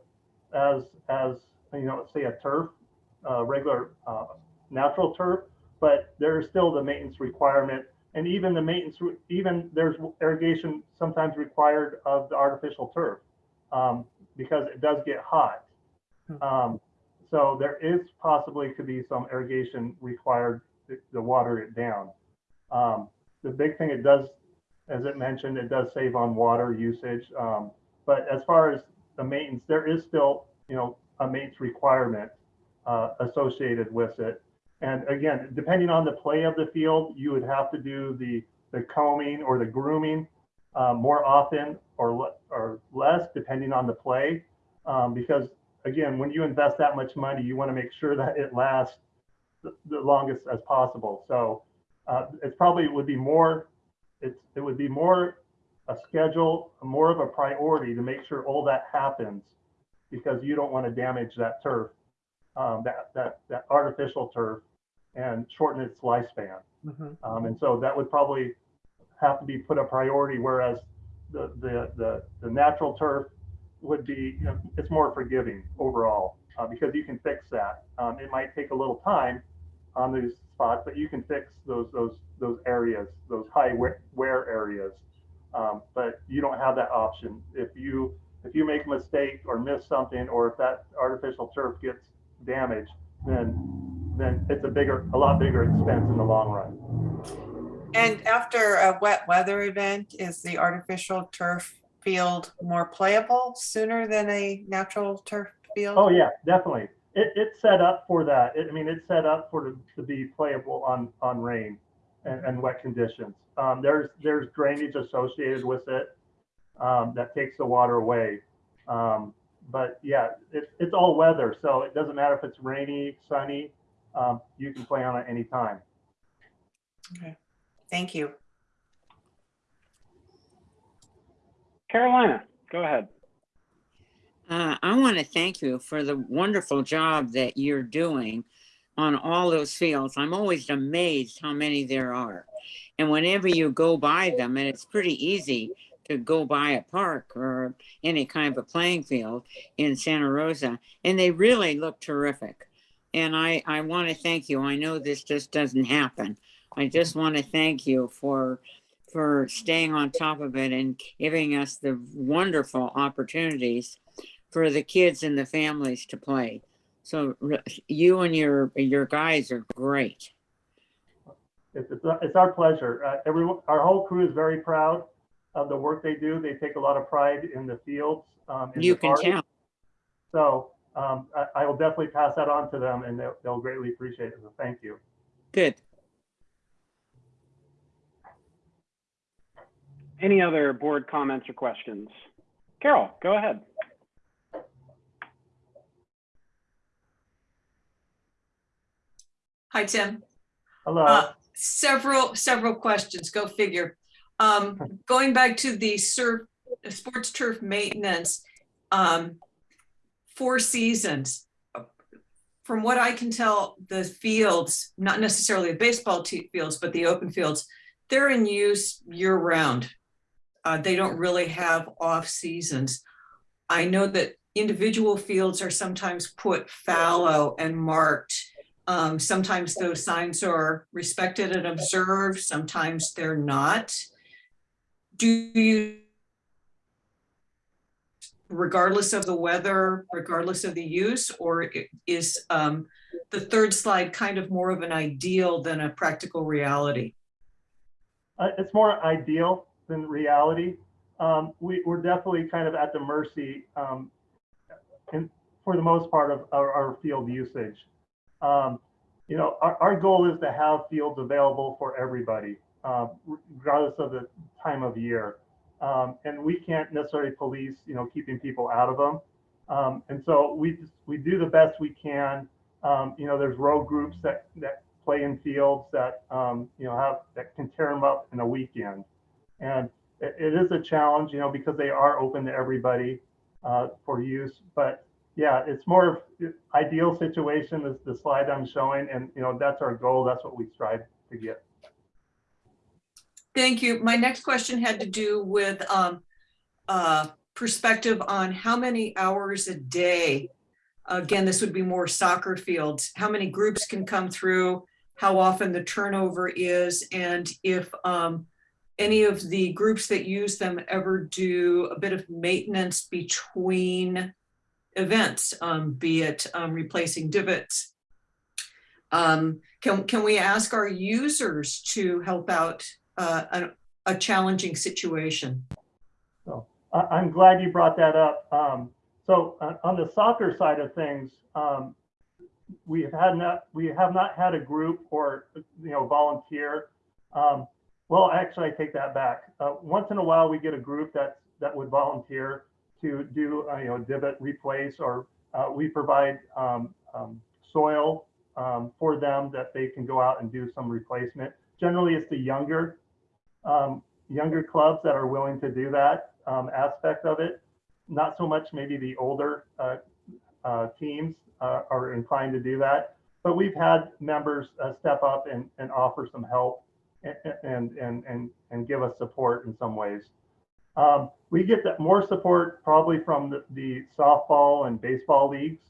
as, as, you know, say a turf, uh, regular, uh, natural turf, but there is still the maintenance requirement. And even the maintenance, even there's irrigation sometimes required of the artificial turf um, because it does get hot. Um, so there is possibly could be some irrigation required to, to water it down. Um, the big thing it does, as it mentioned, it does save on water usage. Um, but as far as the maintenance, there is still, you know, a maintenance requirement uh, associated with it. And again, depending on the play of the field, you would have to do the the combing or the grooming uh, more often or le or less, depending on the play, um, because again, when you invest that much money, you want to make sure that it lasts the, the longest as possible. So uh, it's probably would be more, it's, it would be more a schedule, more of a priority to make sure all that happens because you don't want to damage that turf, um, that, that, that artificial turf and shorten its lifespan. Um, and so that would probably have to be put a priority, whereas the, the, the, the natural turf would be, you know, it's more forgiving overall, uh, because you can fix that. Um, it might take a little time on these spots, but you can fix those, those, those areas, those high wear, areas. Um, but you don't have that option. If you, if you make a mistake or miss something, or if that artificial turf gets damaged, then, then it's a bigger, a lot bigger expense in the long run. And after a wet weather event, is the artificial turf field more playable sooner than a natural turf field? Oh, yeah, definitely. It, it's set up for that. It- I mean, it's set up for, to- to be playable on, on rain and, and wet conditions. Um, there's, there's drainage associated with it, um, that takes the water away. Um, but yeah, it's, it's all weather, so it doesn't matter if it's rainy, sunny, um, you can play on it anytime. Thank you. Carolina, go ahead. Uh, I want to thank you for the wonderful job that you're doing on all those fields. I'm always amazed how many there are. And whenever you go by them, and it's pretty easy to go by a park or any kind of a playing field in Santa Rosa, and they really look terrific. And I, I want to thank you. I know this just doesn't happen. I just want to thank you for for staying on top of it and giving us the wonderful opportunities for the kids and the families to play. So you and your your guys are great. It's, it's, it's our pleasure. Uh, everyone, our whole crew is very proud of the work they do. They take a lot of pride in the fields. Um, in You the can parks. tell. So um, I, I will definitely pass that on to them and they'll, they'll greatly appreciate it. So thank you. Good. Any other board comments or questions? Carol, go ahead. Hi, Tim. Hello. Uh, Several, several questions, go figure. Um, Going back to the surf, sports turf maintenance, um, four seasons. From what I can tell, the fields, not necessarily the baseball fields, but the open fields, they're in use year round. Uh, They don't really have off seasons. I know that individual fields are sometimes put fallow and marked. Um, sometimes those signs are respected and observed, sometimes they're not. Do you, regardless of the weather, regardless of the use, or is um, the third slide kind of more of an ideal than a practical reality? Uh, it's more ideal than reality. Um, we, we're definitely kind of at the mercy, um, in, for the most part of our, our field usage. Um, you know, our, our goal is to have fields available for everybody, uh, regardless of the time of year. Um, and we can't necessarily police, you know, keeping people out of them. Um, and so we, we do the best we can. You know, there's road groups that, that play in fields that, you know, have, that can tear them up in a weekend. And it, it is a challenge, you know, because they are open to everybody, uh, for use. But yeah, it's more of ideal situation is the slide I'm showing. And, you know, that's our goal. That's what we strive to get. Thank you. My next question had to do with um, uh, perspective on how many hours a day. Again, this would be more soccer fields. How many groups can come through? How often the turnover is, and if um, any of the groups that use them ever do a bit of maintenance between events, um, be it um, replacing divots. Um, can can we ask our users to help out uh, a, a challenging situation. So I, I'm glad you brought that up. Um, so uh, on the soccer side of things, um, we have had not we have not had a group or you know volunteer. Well, actually, I take that back. Uh, once in a while, we get a group that that would volunteer to do uh, you know divot replace, or uh, we provide um, um, soil um, for them that they can go out and do some replacement. Generally, it's the younger um, younger clubs that are willing to do that um, aspect of it. Not so much maybe the older uh, uh, teams uh, are inclined to do that. but we've had members step up and, and offer some help and, and, and, and, give us support in some ways. Um, we get that more support probably from the, the softball and baseball leagues.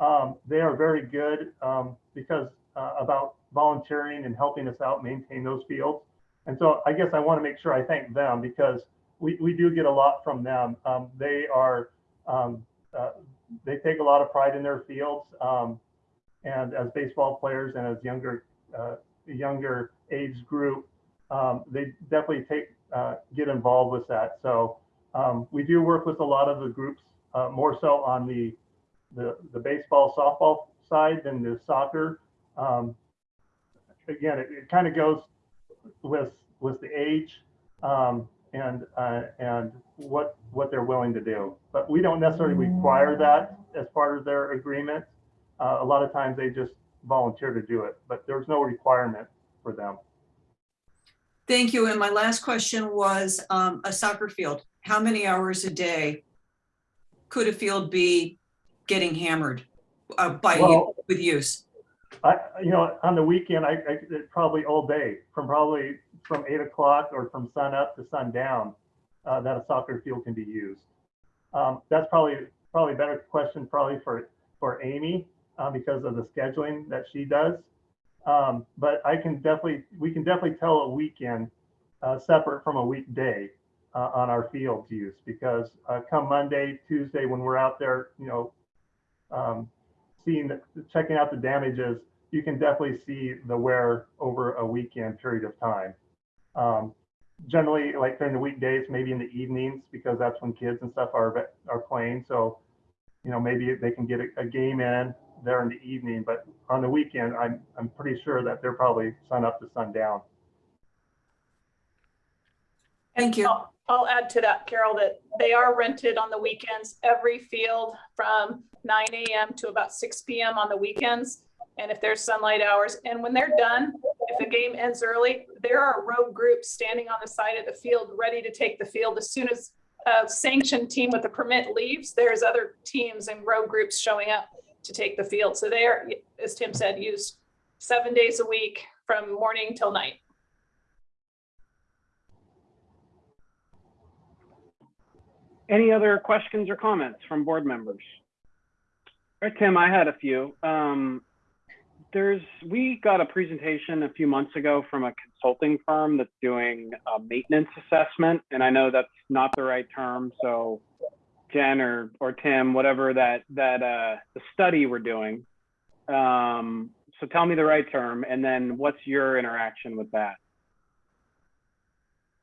Um, they are very good um, because uh, about volunteering and helping us out maintain those fields. And so I guess I want to make sure I thank them because we, we do get a lot from them. Um, they are um, uh, they take a lot of pride in their fields. Um, and as baseball players and as younger uh, younger age group, um, they definitely take uh, get involved with that. So um, we do work with a lot of the groups, uh, more so on the, the the baseball softball side than the soccer. Um, again, it, it kind of goes with with the age um, and uh, and what what they're willing to do. But we don't necessarily require that as part of their agreement. Uh, a lot of times they just volunteer to do it, but there's no requirement for them. Thank you. And my last question was um, a soccer field. How many hours a day could a field be getting hammered uh, by Well- with use? I, you know, on the weekend, I, I probably all day, from probably from eight o'clock or from sun up to sundown, uh, that a soccer field can be used. Um, that's probably probably a better question probably for for Amy uh, because of the scheduling that she does. Um, but I can definitely we can definitely tell a weekend uh, separate from a weekday uh, on our fields use because uh, come Monday, Tuesday when we're out there, you know, um, seeing, the- checking out the damages, you can definitely see the wear over a weekend period of time. Um, generally, like during the weekdays, maybe in the evenings, because that's when kids and stuff are are playing. So, you know, maybe they can get a, a game in there in the evening, but on the weekend, I'm I'm pretty sure that they're probably sun up to sundown. Thank you. I'll- I'll add to that, Carol, that they are rented on the weekends, every field from nine AM to about six PM on the weekends. And if there's sunlight hours, and when they're done, if the game ends early, there are road groups standing on the side of the field, ready to take the field. As soon as a sanctioned team with a permit leaves, there's other teams and road groups showing up to take the field. So they are, as Tim said, used seven days a week from morning till night. Any other questions or comments from board members? All right, Tim, I had a few. Um, there's, we got a presentation a few months ago from a consulting firm that's doing a maintenance assessment, and I know that's not the right term, so Jen or, or Tim, whatever that, that, uh, the study we're doing. Um, so tell me the right term, and then what's your interaction with that?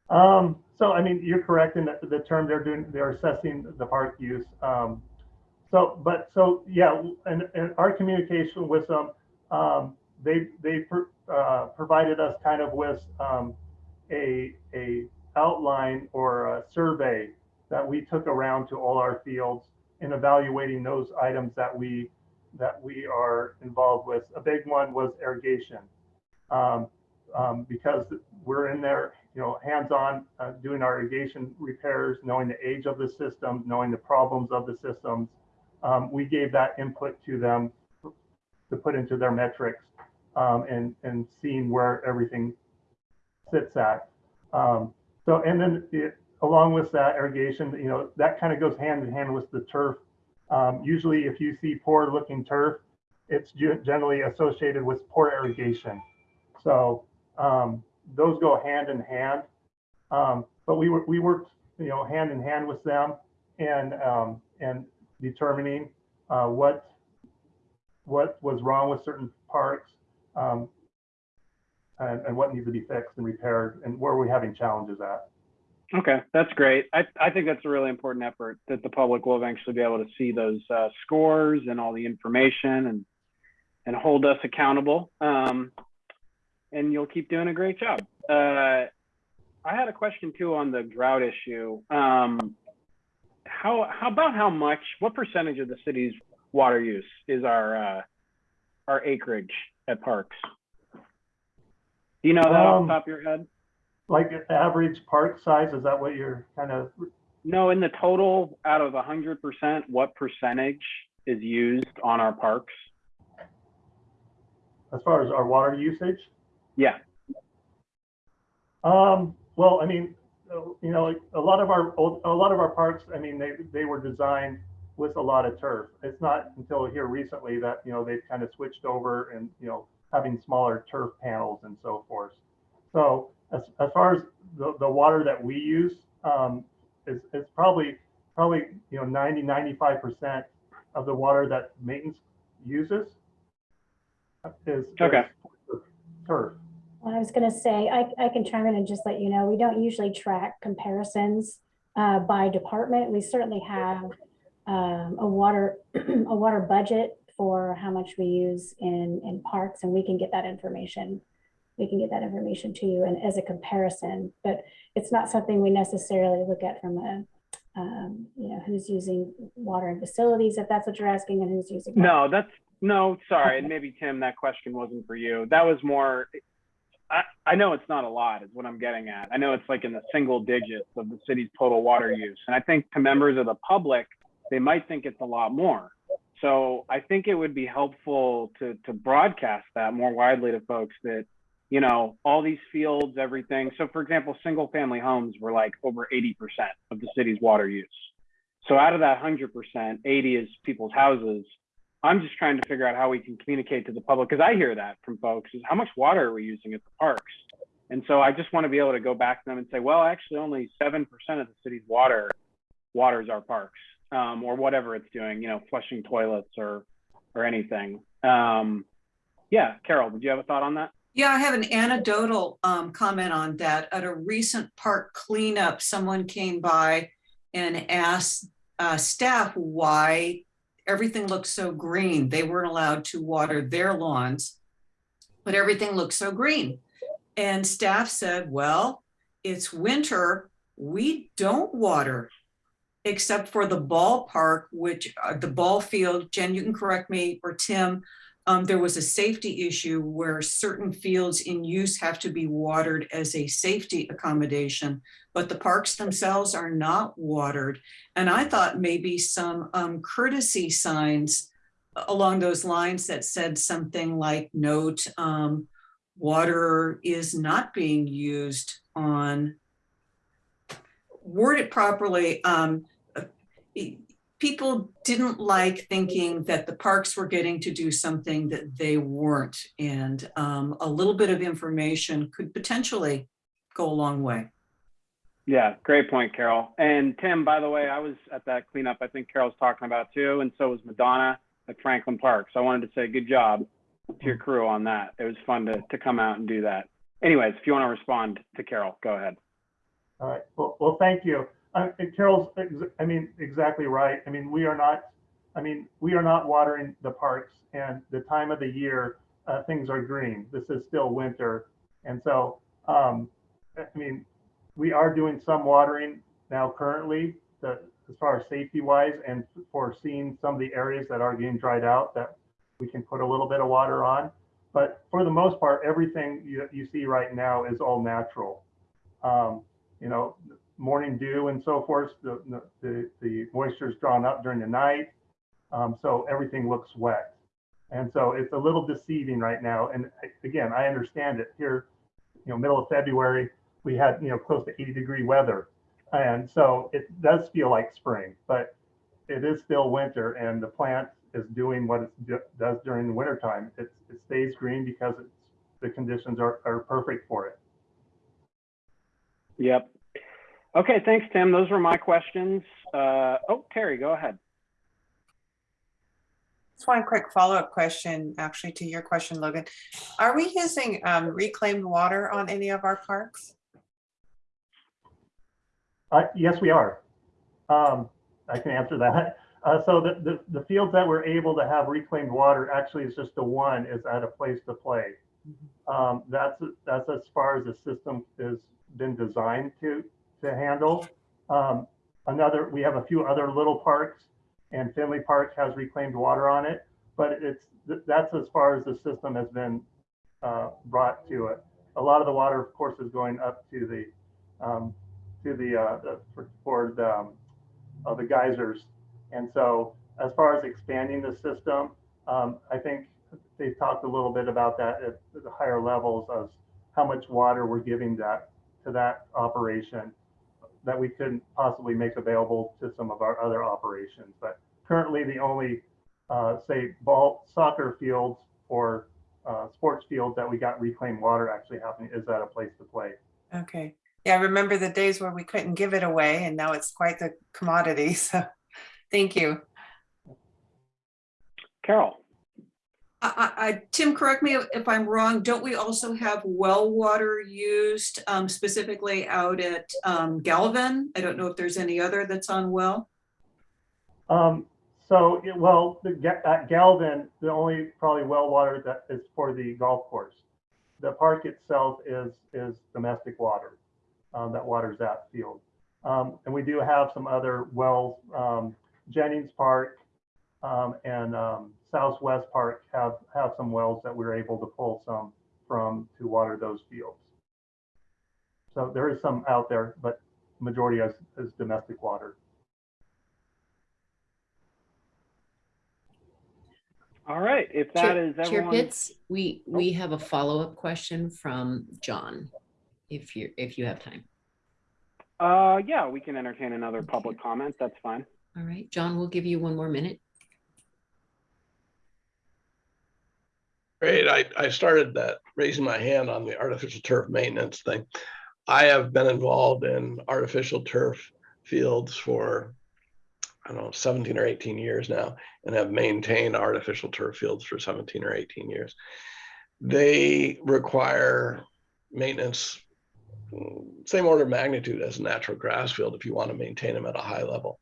Um, so I mean, you're correct in the, the term they're doing, they're assessing the park use. Um, so, but so yeah, and, and our communication with them, um, they they uh, provided us kind of with um, a a outline or a survey that we took around to all our fields in evaluating those items that we that we are involved with. A big one was irrigation. Um, um, because we're in there, you know, hands-on uh, doing our irrigation repairs, knowing the age of the system, knowing the problems of the systems. Um, we gave that input to them to put into their metrics um, and and seeing where everything sits at. Um, so and then it, along with that irrigation, you know, that kind of goes hand in hand with the turf. Um, usually, if you see poor-looking turf, it's generally associated with poor irrigation. So um, those go hand in hand. Um, but we we worked, you know, hand in hand with them and, um, and determining, uh, what, what was wrong with certain parks um, and, and what needs to be fixed and repaired and where we're having challenges at. Okay, that's great. I, I think that's a really important effort that the public will eventually be able to see those uh, scores and all the information and and hold us accountable. Um, and you'll keep doing a great job. Uh, I had a question too on the drought issue. Um, how how about how much? What percentage of the city's water use is our uh, our acreage at parks? Do you know that off Um, the top of your head? Like average park size, is that what you're kind of, No, in the total, out of hundred percent, what percentage is used on our parks? as far as our water usage. Yeah. Um, well, I mean, you know, a lot of our, old- a lot of our parks, I mean, they, they were designed with a lot of turf. It's not until here recently that, you know, they've kind of switched over and, you know, having smaller turf panels and so forth. So as, as far as the, the water that we use, um, is, is probably, probably, you know, 90, 95% of the water that maintenance uses is. Okay. is Turf. Well, I was gonna say, I, I can chime in and just let you know, we don't usually track comparisons uh, by department. We certainly have um, a water, a water budget for how much we use in, in parks, and we can get that information. We can get that information to you and as a comparison, but it's not something we necessarily look at from a, um, you know, who's using water and facilities, if that's what you're asking, and who's using. No, that's, no, sorry, and maybe Tim, that question wasn't for you. That was more, I, I know it's not a lot is what I'm getting at. I know it's like in the single digits of the city's total water use. And I think to members of the public, they might think it's a lot more. So I think it would be helpful to, to broadcast that more widely to folks that, you know, all these fields, everything. So for example, single family homes were like over 80% of the city's water use. So out of that 100%, 80 is people's houses. I'm just trying to figure out how we can communicate to the public because I hear that from folks is how much water are we using at the parks? And so I just want to be able to go back to them and say, well, actually only 7% of the city's water waters our parks um, or whatever it's doing, you know, flushing toilets or, or anything. Um, yeah, Carol, did you have a thought on that? Yeah, I have an anecdotal um, comment on that. At a recent park cleanup, someone came by and asked uh, staff why everything looked so green. They weren't allowed to water their lawns, but everything looked so green. And staff said, well, it's winter. We don't water except for the ballpark, which uh, the ball field, Jen, you can correct me, or Tim, um, there was a safety issue where certain fields in use have to be watered as a safety accommodation, but the parks themselves are not watered. And I thought maybe some um, courtesy signs along those lines that said something like note, um, water is not being used on, word it properly, um, people didn't like thinking that the parks were getting to do something that they weren't. And um, a little bit of information could potentially go a long way. Yeah, great point, Carol. And Tim, by the way, I was at that cleanup I think Carol's talking about too, and so was Madonna at Franklin Park. So I wanted to say good job to your crew on that. It was fun to, to come out and do that. Anyways, if you want to respond to Carol, go ahead. All right, well, well, thank you. And Carol's, I mean, exactly right. I mean, we are not, I mean, we are not watering the parks and the time of the year, uh, things are green. This is still winter. And so, um, I mean, we are doing some watering now currently, as far as safety wise and for seeing some of the areas that are getting dried out that we can put a little bit of water on. But for the most part, everything you, you see right now is all natural. Um, you know, morning dew and so forth, the, the, the moisture is drawn up during the night. Um, so everything looks wet. And so it's a little deceiving right now. And again, I understand it here, you know, middle of February, we had, you know, close to 80 degree weather. And so it does feel like spring, but it is still winter and the plant is doing what it does during the winter time. It, it stays green because the conditions are, are perfect for it. Yep. Okay, thanks, Tim. Those were my questions. Uh, oh, Terry, go ahead. Just one quick follow-up question, actually, to your question, Logan. Are we using um, reclaimed water on any of our parks? Uh, yes, we are. Um, I can answer that. Uh, so the, the, the fields that we're able to have reclaimed water actually is just the one is at a place to play. Um, that's that's as far as the system has been designed to to handle. Um, another, we have a few other little parks, and Finley Park has reclaimed water on it, but it's that's as far as the system has been uh, brought to it. A lot of the water, of course, is going up to the um, to the, uh, the for, for the um, uh, the geysers, and so as far as expanding the system, um, I think they talked a little bit about that at the higher levels of how much water we're giving that, to that operation that we couldn't possibly make available to some of our other operations. But currently, the only, uh, say, ball, soccer fields or uh, sports fields that we got reclaimed water actually happening is at a place to play. Okay. Yeah, I remember the days where we couldn't give it away and now it's quite the commodity. So thank you. Carol? I, I, Tim, correct me if I'm wrong, don't we also have well water used um, specifically out at um, Galvin? I don't know if there's any other that's on well. Um, so, well, the, at Galvin, the only probably well water that is for the golf course. The park itself is, is domestic water, um, that waters that field. Um, and we do have some other wells, um, Jennings Park, um, and, Southwest Park have, have some wells that we're able to pull some from to water those fields. So there is some out there, but majority is, is domestic water. All right, if that Chair is Chair. Pitts, we, we have a follow-up question from John, if you, if you have time. Uh, yeah, we can entertain another public comment. That's fine. All right, John, we'll give you one more minute. Great. I, I started that raising my hand on the artificial turf maintenance thing. I have been involved in artificial turf fields for, I don't know, 17 or 18 years now and have maintained artificial turf fields for 17 or 18 years. They require maintenance, same order of magnitude as a natural grass field if you want to maintain them at a high level.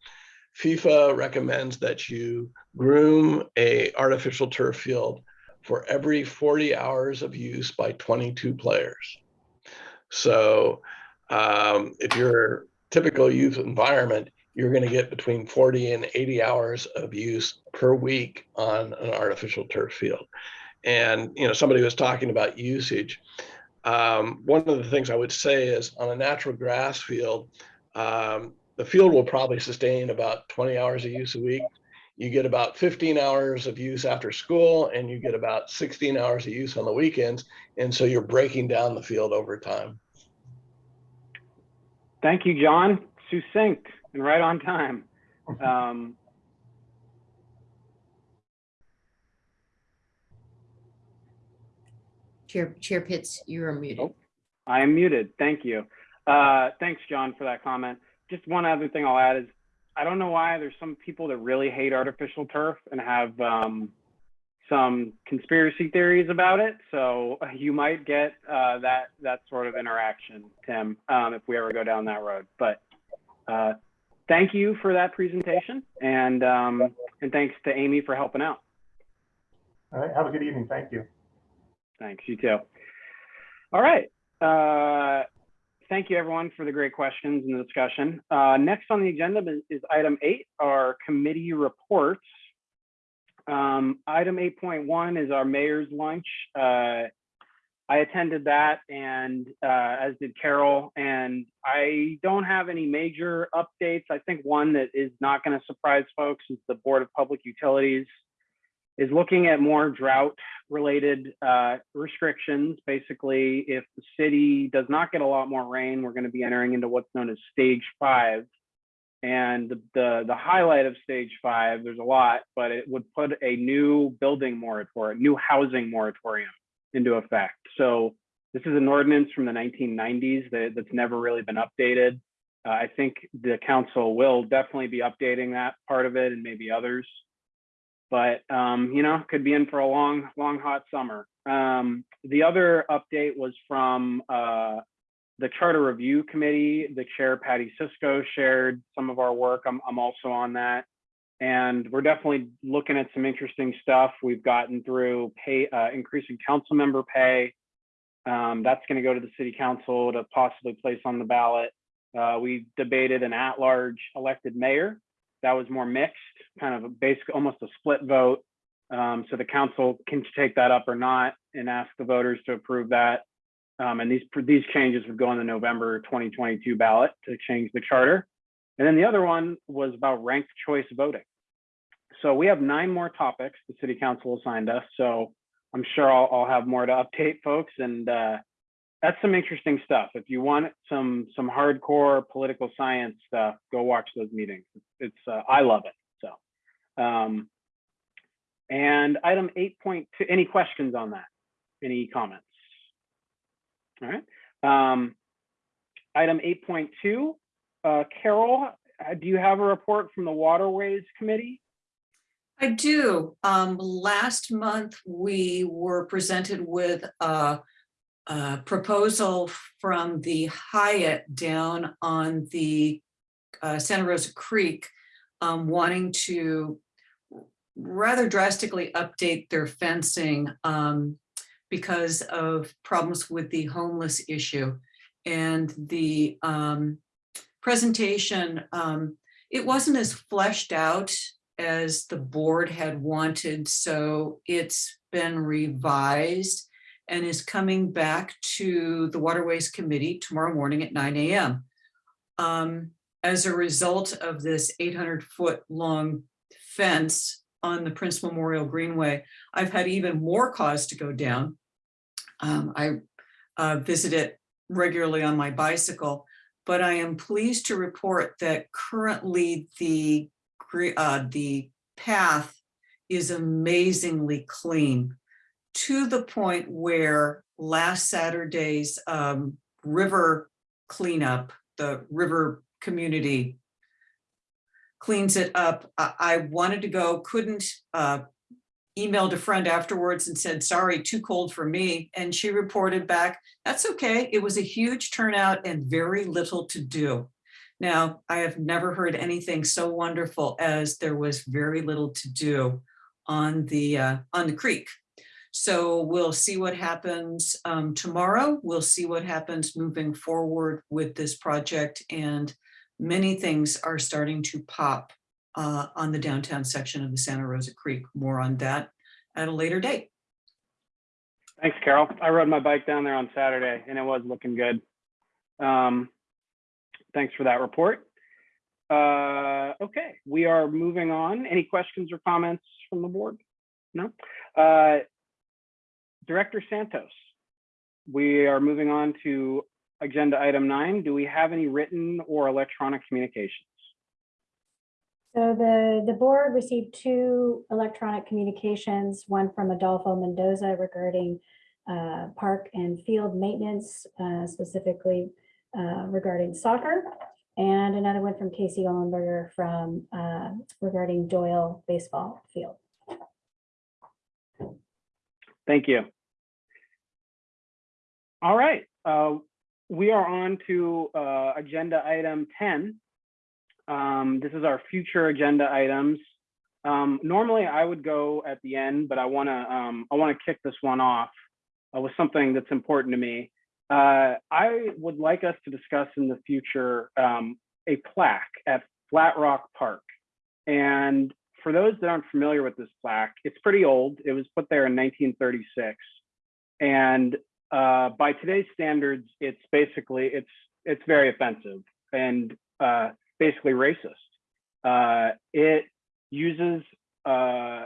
FIFA recommends that you groom a artificial turf field for every 40 hours of use by 22 players. So um, if you're typical youth environment, you're going to get between 40 and 80 hours of use per week on an artificial turf field. And you know, somebody was talking about usage. Um, one of the things I would say is on a natural grass field, um, the field will probably sustain about 20 hours of use a week you get about 15 hours of use after school and you get about 16 hours of use on the weekends. And so you're breaking down the field over time. Thank you, John. Succinct and right on time. Um, Chair, Chair Pitts, you're muted. Oh. I am muted. Thank you. Uh, thanks, John, for that comment. Just one other thing I'll add is I don't know why there's some people that really hate artificial turf and have um, some conspiracy theories about it. So you might get uh, that that sort of interaction, Tim, um, if we ever go down that road. But uh, thank you for that presentation, and um, and thanks to Amy for helping out. All right, have a good evening. Thank you. Thanks. You too. All right. Uh, thank you everyone for the great questions and the discussion. Uh, next on the agenda is, item eight, our committee reports. Um, item 8.1 is our mayor's lunch. Uh, I attended that and uh, as did Carol, and I don't have any major updates. I think one that is not going to surprise folks is the Board of Public Utilities is looking at more drought related uh, restrictions. Basically, if the city does not get a lot more rain, we're going to be entering into what's known as stage five. And the, the, the highlight of stage five, there's a lot, but it would put a new building moratorium, new housing moratorium into effect. So this is an ordinance from the 1990s that, that's never really been updated. Uh, I think the council will definitely be updating that part of it and maybe others but um, you know, could be in for a long, long hot summer. Um, the other update was from uh, the Charter Review Committee. The chair, Patty Cisco, shared some of our work. I'm, I'm also on that. And we're definitely looking at some interesting stuff. We've gotten through pay, uh, increasing council member pay. Um, that's going to go to the city council to possibly place on the ballot. Uh, we debated an at-large elected mayor that was more mixed, kind of a basic, almost a split vote. Um, so the council can take that up or not and ask the voters to approve that. Um, and these these changes would go on the November 2022 ballot to change the charter. And then the other one was about ranked choice voting. so we have nine more topics the city council assigned us. So I'm sure I'll, I'll have more to update folks and uh, that's some interesting stuff. If you want some some hardcore political science stuff, go watch those meetings. It's uh, I love it. So, um, and item 8.2. Any questions on that? Any comments? All right. Um, item 8.2. Uh, Carol, uh, do you have a report from the Waterways Committee? I do. Um, last month, we were presented with a, proposal from the Hyatt down on the uh, Santa Rosa Creek, um, wanting to rather drastically update their fencing um, because of problems with the homeless issue. And the um, presentation, um, it wasn't as fleshed out as the board had wanted, so it's been revised and is coming back to the Waterways Committee tomorrow morning at nine AM. Um, as a result of this eight hundred foot long fence on the Prince Memorial Greenway, I've had even more cause to go down. Um, I uh, visit it regularly on my bicycle, but I am pleased to report that currently the uh, the path is amazingly clean to the point where last Saturday's um, river cleanup, the river community cleans it up. I, I wanted to go, couldn't, uh, emailed a friend afterwards and said, sorry, too cold for me. And she reported back, that's okay. It was a huge turnout and very little to do. Now, I have never heard anything so wonderful as there was very little to do on the, uh, on the creek. So we'll see what happens um, tomorrow. We'll see what happens moving forward with this project and many things are starting to pop uh, on the downtown section of the Santa Rosa Creek. More on that at a later date. Thanks, Carol. I rode my bike down there on Saturday and it was looking good. Um, thanks for that report. Uh, okay, we are moving on. Any questions or comments from the board? No? Uh, Director Santos, we are moving on to agenda item nine. Do we have any written or electronic communications? So the, the board received two electronic communications, one from Adolfo Mendoza regarding uh, park and field maintenance, uh, specifically uh, regarding soccer, and another one from Casey Ollenberger from uh, regarding Doyle baseball field. Thank you. All right, uh, we are on to uh, agenda item 10. Um, this is our future agenda items. Um, normally I would go at the end, but I want to um, I want to kick this one off uh, with something that's important to me. Uh, I would like us to discuss in the future um, a plaque at Flat Rock Park. And for those that aren't familiar with this plaque, it's pretty old. It was put there in 1936. And uh, by today's standards, it's basically, it's, it's very offensive and uh, basically racist. Uh, it uses, uh,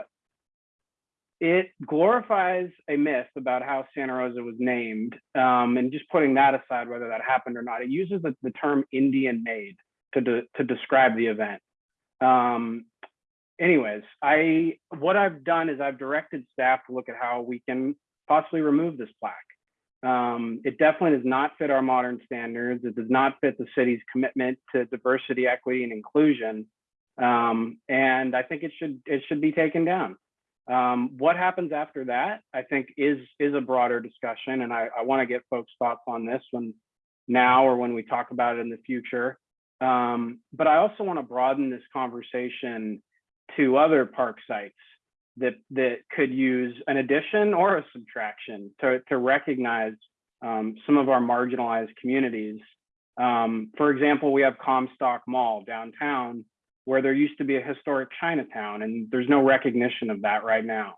it glorifies a myth about how Santa Rosa was named. Um, and just putting that aside, whether that happened or not, it uses the, the term Indian maid to, de to describe the event. Um, anyways, I what I've done is I've directed staff to look at how we can possibly remove this plaque. Um, it definitely does not fit our modern standards. It does not fit the city's commitment to diversity, equity, and inclusion. Um, and I think it should it should be taken down. Um, what happens after that, I think, is is a broader discussion, and I, I want to get folks' thoughts on this when now or when we talk about it in the future. Um, but I also want to broaden this conversation to other park sites that that could use an addition or a subtraction to, to recognize um, some of our marginalized communities. Um, for example, we have Comstock Mall downtown where there used to be a historic Chinatown and there's no recognition of that right now.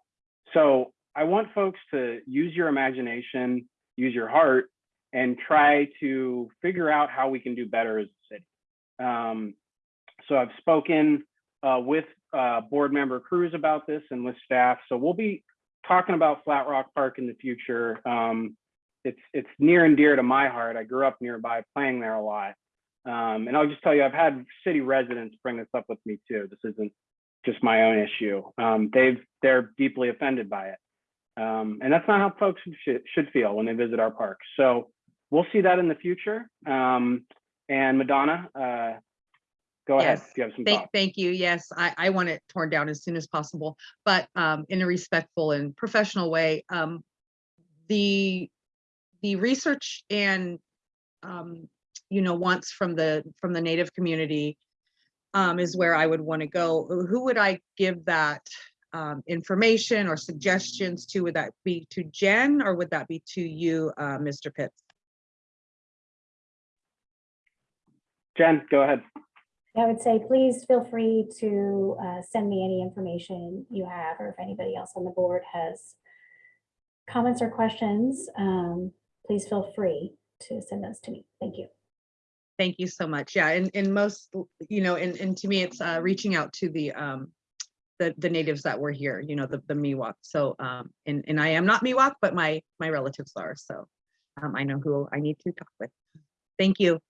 So I want folks to use your imagination, use your heart, and try to figure out how we can do better as a city. Um, so I've spoken uh, with uh, board member Cruz about this and with staff. So we'll be talking about Flat Rock Park in the future. Um, it's it's near and dear to my heart. I grew up nearby, playing there a lot. Um, and I'll just tell you, I've had city residents bring this up with me too. This isn't just my own issue. Um, they've they're deeply offended by it, um, and that's not how folks should should feel when they visit our parks. So we'll see that in the future. Um, and Madonna, uh, go ahead. Yes. if You have some Thank, thoughts. thank you. Yes, I, I want it torn down as soon as possible, but um, in a respectful and professional way. Um, the, the research and, um, you know, wants from the, from the native community um, is where I would want to go. Who would I give that um, information or suggestions to? Would that be to Jen or would that be to you, uh, Mr. Pitts? Jen, go ahead. I would say, please feel free to uh, send me any information you have, or if anybody else on the board has comments or questions, um, please feel free to send those to me. Thank you. Thank you so much. Yeah, and, and most, you know, and, and to me, it's uh, reaching out to the, um, the, the natives that were here, you know, the, the Miwok. So, um, and, and I am not Miwok, but my, my relatives are, so um, I know who I need to talk with. Thank you.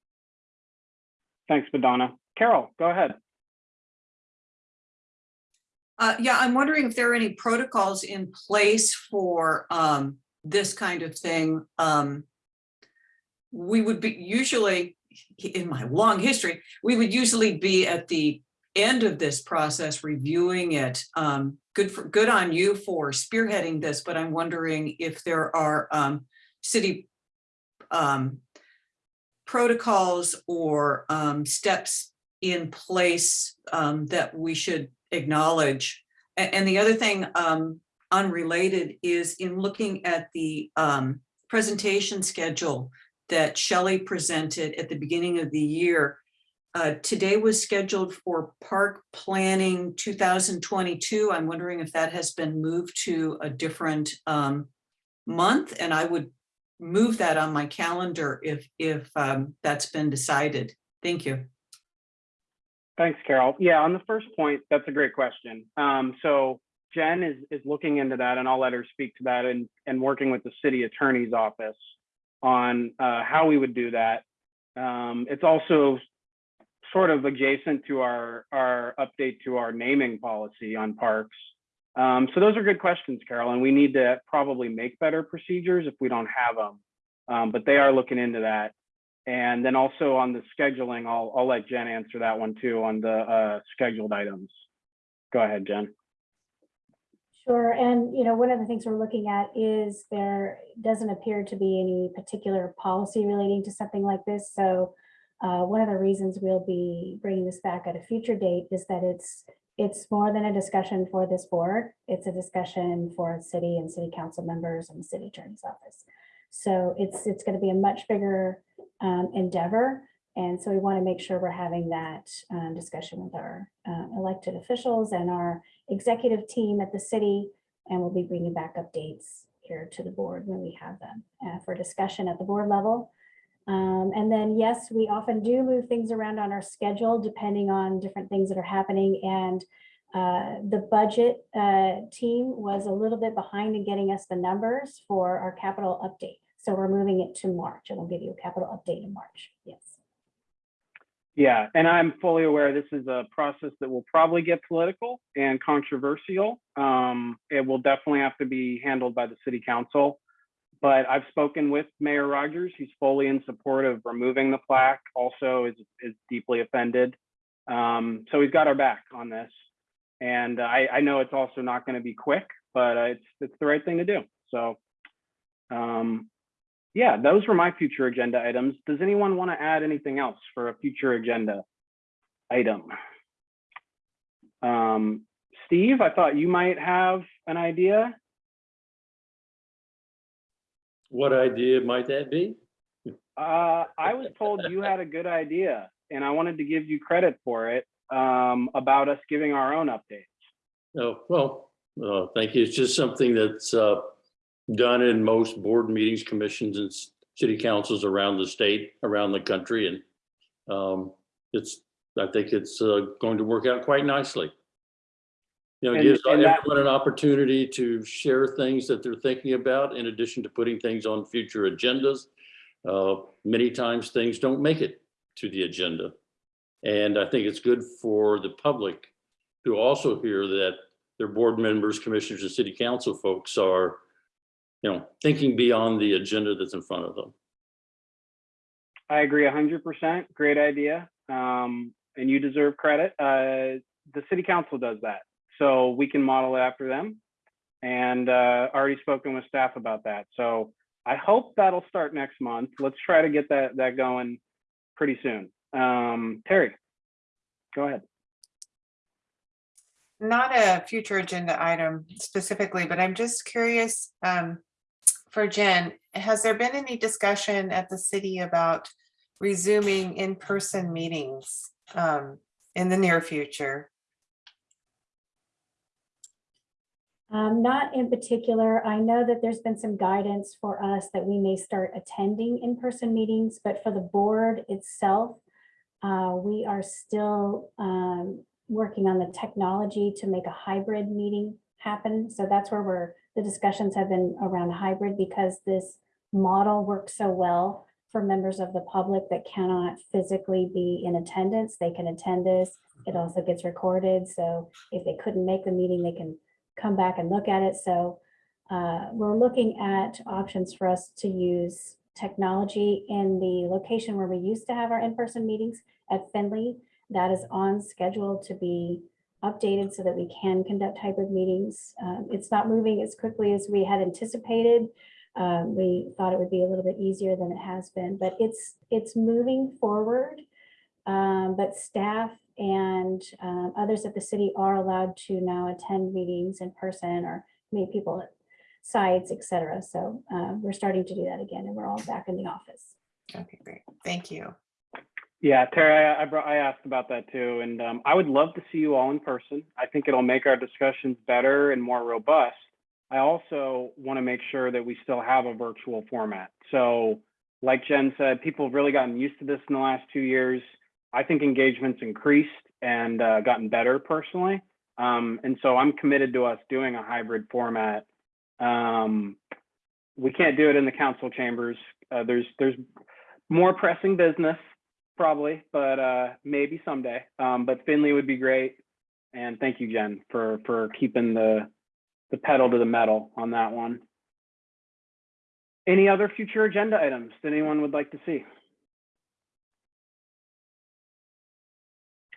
Thanks, Madonna. Carol, go ahead. Uh, yeah, I'm wondering if there are any protocols in place for, um, this kind of thing. Um, we would be usually, in my long history, we would usually be at the end of this process reviewing it. Um, good for, good on you for spearheading this, but I'm wondering if there are, um, city, um, protocols or, um, steps in place, um, that we should acknowledge. And, the other thing, um, unrelated is in looking at the, um, presentation schedule that Shelley presented at the beginning of the year. Uh, today was scheduled for park planning 2022. I'm wondering if that has been moved to a different, um, month, and I would move that on my calendar if, if, um, that's been decided. Thank you. Thanks, Carol. Yeah, on the first point, that's a great question. Um, so Jen is is looking into that, and I'll let her speak to that, and and working with the city attorney's office on uh, how we would do that. Um, it's also sort of adjacent to our our update to our naming policy on parks. Um, so those are good questions, Carol, and we need to probably make better procedures if we don't have them. Um, but they are looking into that. And then also on the scheduling, I'll, I'll let Jen answer that one too on the uh, scheduled items. Go ahead, Jen. Sure, and you know, one of the things we're looking at is there doesn't appear to be any particular policy relating to something like this. So uh, one of the reasons we'll be bringing this back at a future date is that it's it's more than a discussion for this board. It's a discussion for city and city council members and the city attorney's office. So it's it's going to be a much bigger um, endeavor. And so we want to make sure we're having that um, discussion with our uh, elected officials and our executive team at the city. And we'll be bringing back updates here to the board when we have them uh, for discussion at the board level. Um, and then, yes, we often do move things around on our schedule depending on different things that are happening. And uh, the budget uh, team was a little bit behind in getting us the numbers for our capital update. So we're moving it to March and we'll give you a capital update in March. Yes. Yeah, and I'm fully aware this is a process that will probably get political and controversial. Um, it will definitely have to be handled by the city council. But I've spoken with Mayor Rogers. He's fully in support of removing the plaque, also is, is deeply offended. Um, so he's got our back on this. And I, I know it's also not going to be quick, but it's, it's the right thing to do. So um, yeah, those were my future agenda items. Does anyone want to add anything else for a future agenda item? Um, Steve, I thought you might have an idea. What idea might that be? Uh, I was told you had a good idea and I wanted to give you credit for it um, about us giving our own updates. Oh, well, uh, thank you. It's just something that's uh, done in most board meetings, commissions and city councils around the state, around the country. And um, it's, I think it's uh, going to work out quite nicely. You know, it And- gives and everyone an opportunity to share things that they're thinking about in addition to putting things on future agendas. Uh, Many times things don't make it to the agenda. And I think it's good for the public to also hear that their board members, commissioners, and city council folks are, you know, thinking beyond the agenda that's in front of them. I agree hundred percent. Great idea. Um, and you deserve credit. Uh, the city council does that. So we can model it after them. And, uh, already spoken with staff about that. So I hope that'll start next month. Let's try to get that, that going pretty soon. Um, Terry, go ahead. Not a future agenda item specifically, but I'm just curious, um, for Jen, has there been any discussion at the city about resuming in-person meetings, um, in the near future? Um, not in particular. I know that there's been some guidance for us that we may start attending in-person meetings, but for the board itself, uh, we are still, um, working on the technology to make a hybrid meeting happen. So that's where we're, the discussions have been around hybrid because this model works so well for members of the public that cannot physically be in attendance. They can attend this. It also gets recorded. So if they couldn't make the meeting, they can come back and look at it. So uh, we're looking at options for us to use technology in the location where we used to have our in-person meetings at Finley. That is on schedule to be updated so that we can conduct hybrid meetings. Um, It's not moving as quickly as we had anticipated. Um, We thought it would be a little bit easier than it has been, but it's, it's moving forward. Um, But staff and um, others at the city are allowed to now attend meetings in person or meet people at sites, et cetera. So uh, we're starting to do that again and we're all back in the office. Okay, great. Thank you. Yeah, Terry, I, I brought, I asked about that too, and um, I would love to see you all in person. I think it'll make our discussions better and more robust. I also want to make sure that we still have a virtual format. So, like Jen said, people have really gotten used to this in the last two years. I think engagement's increased and uh, gotten better personally, um, and so I'm committed to us doing a hybrid format. Um, we can't do it in the council chambers. Uh, there's there's more pressing business probably, but uh, maybe someday. Um, but Finley would be great. And thank you, Jen, for for keeping the the pedal to the metal on that one. Any other future agenda items that anyone would like to see?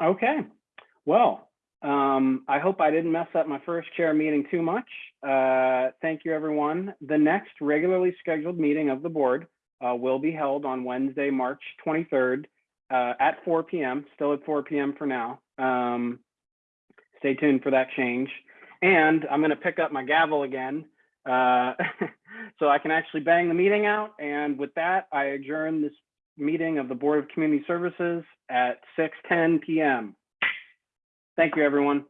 Okay, well, um, I hope I didn't mess up my first chair meeting too much. Uh, thank you, everyone. The next regularly scheduled meeting of the board uh, will be held on Wednesday, March 23rd uh, at 4 p.m. Still at 4 p.m. for now. Um, stay tuned for that change. And I'm going to pick up my gavel again uh, so I can actually bang the meeting out. And with that, I adjourn this meeting of the Board of Community Services at 6:10 p.m. Thank you, everyone.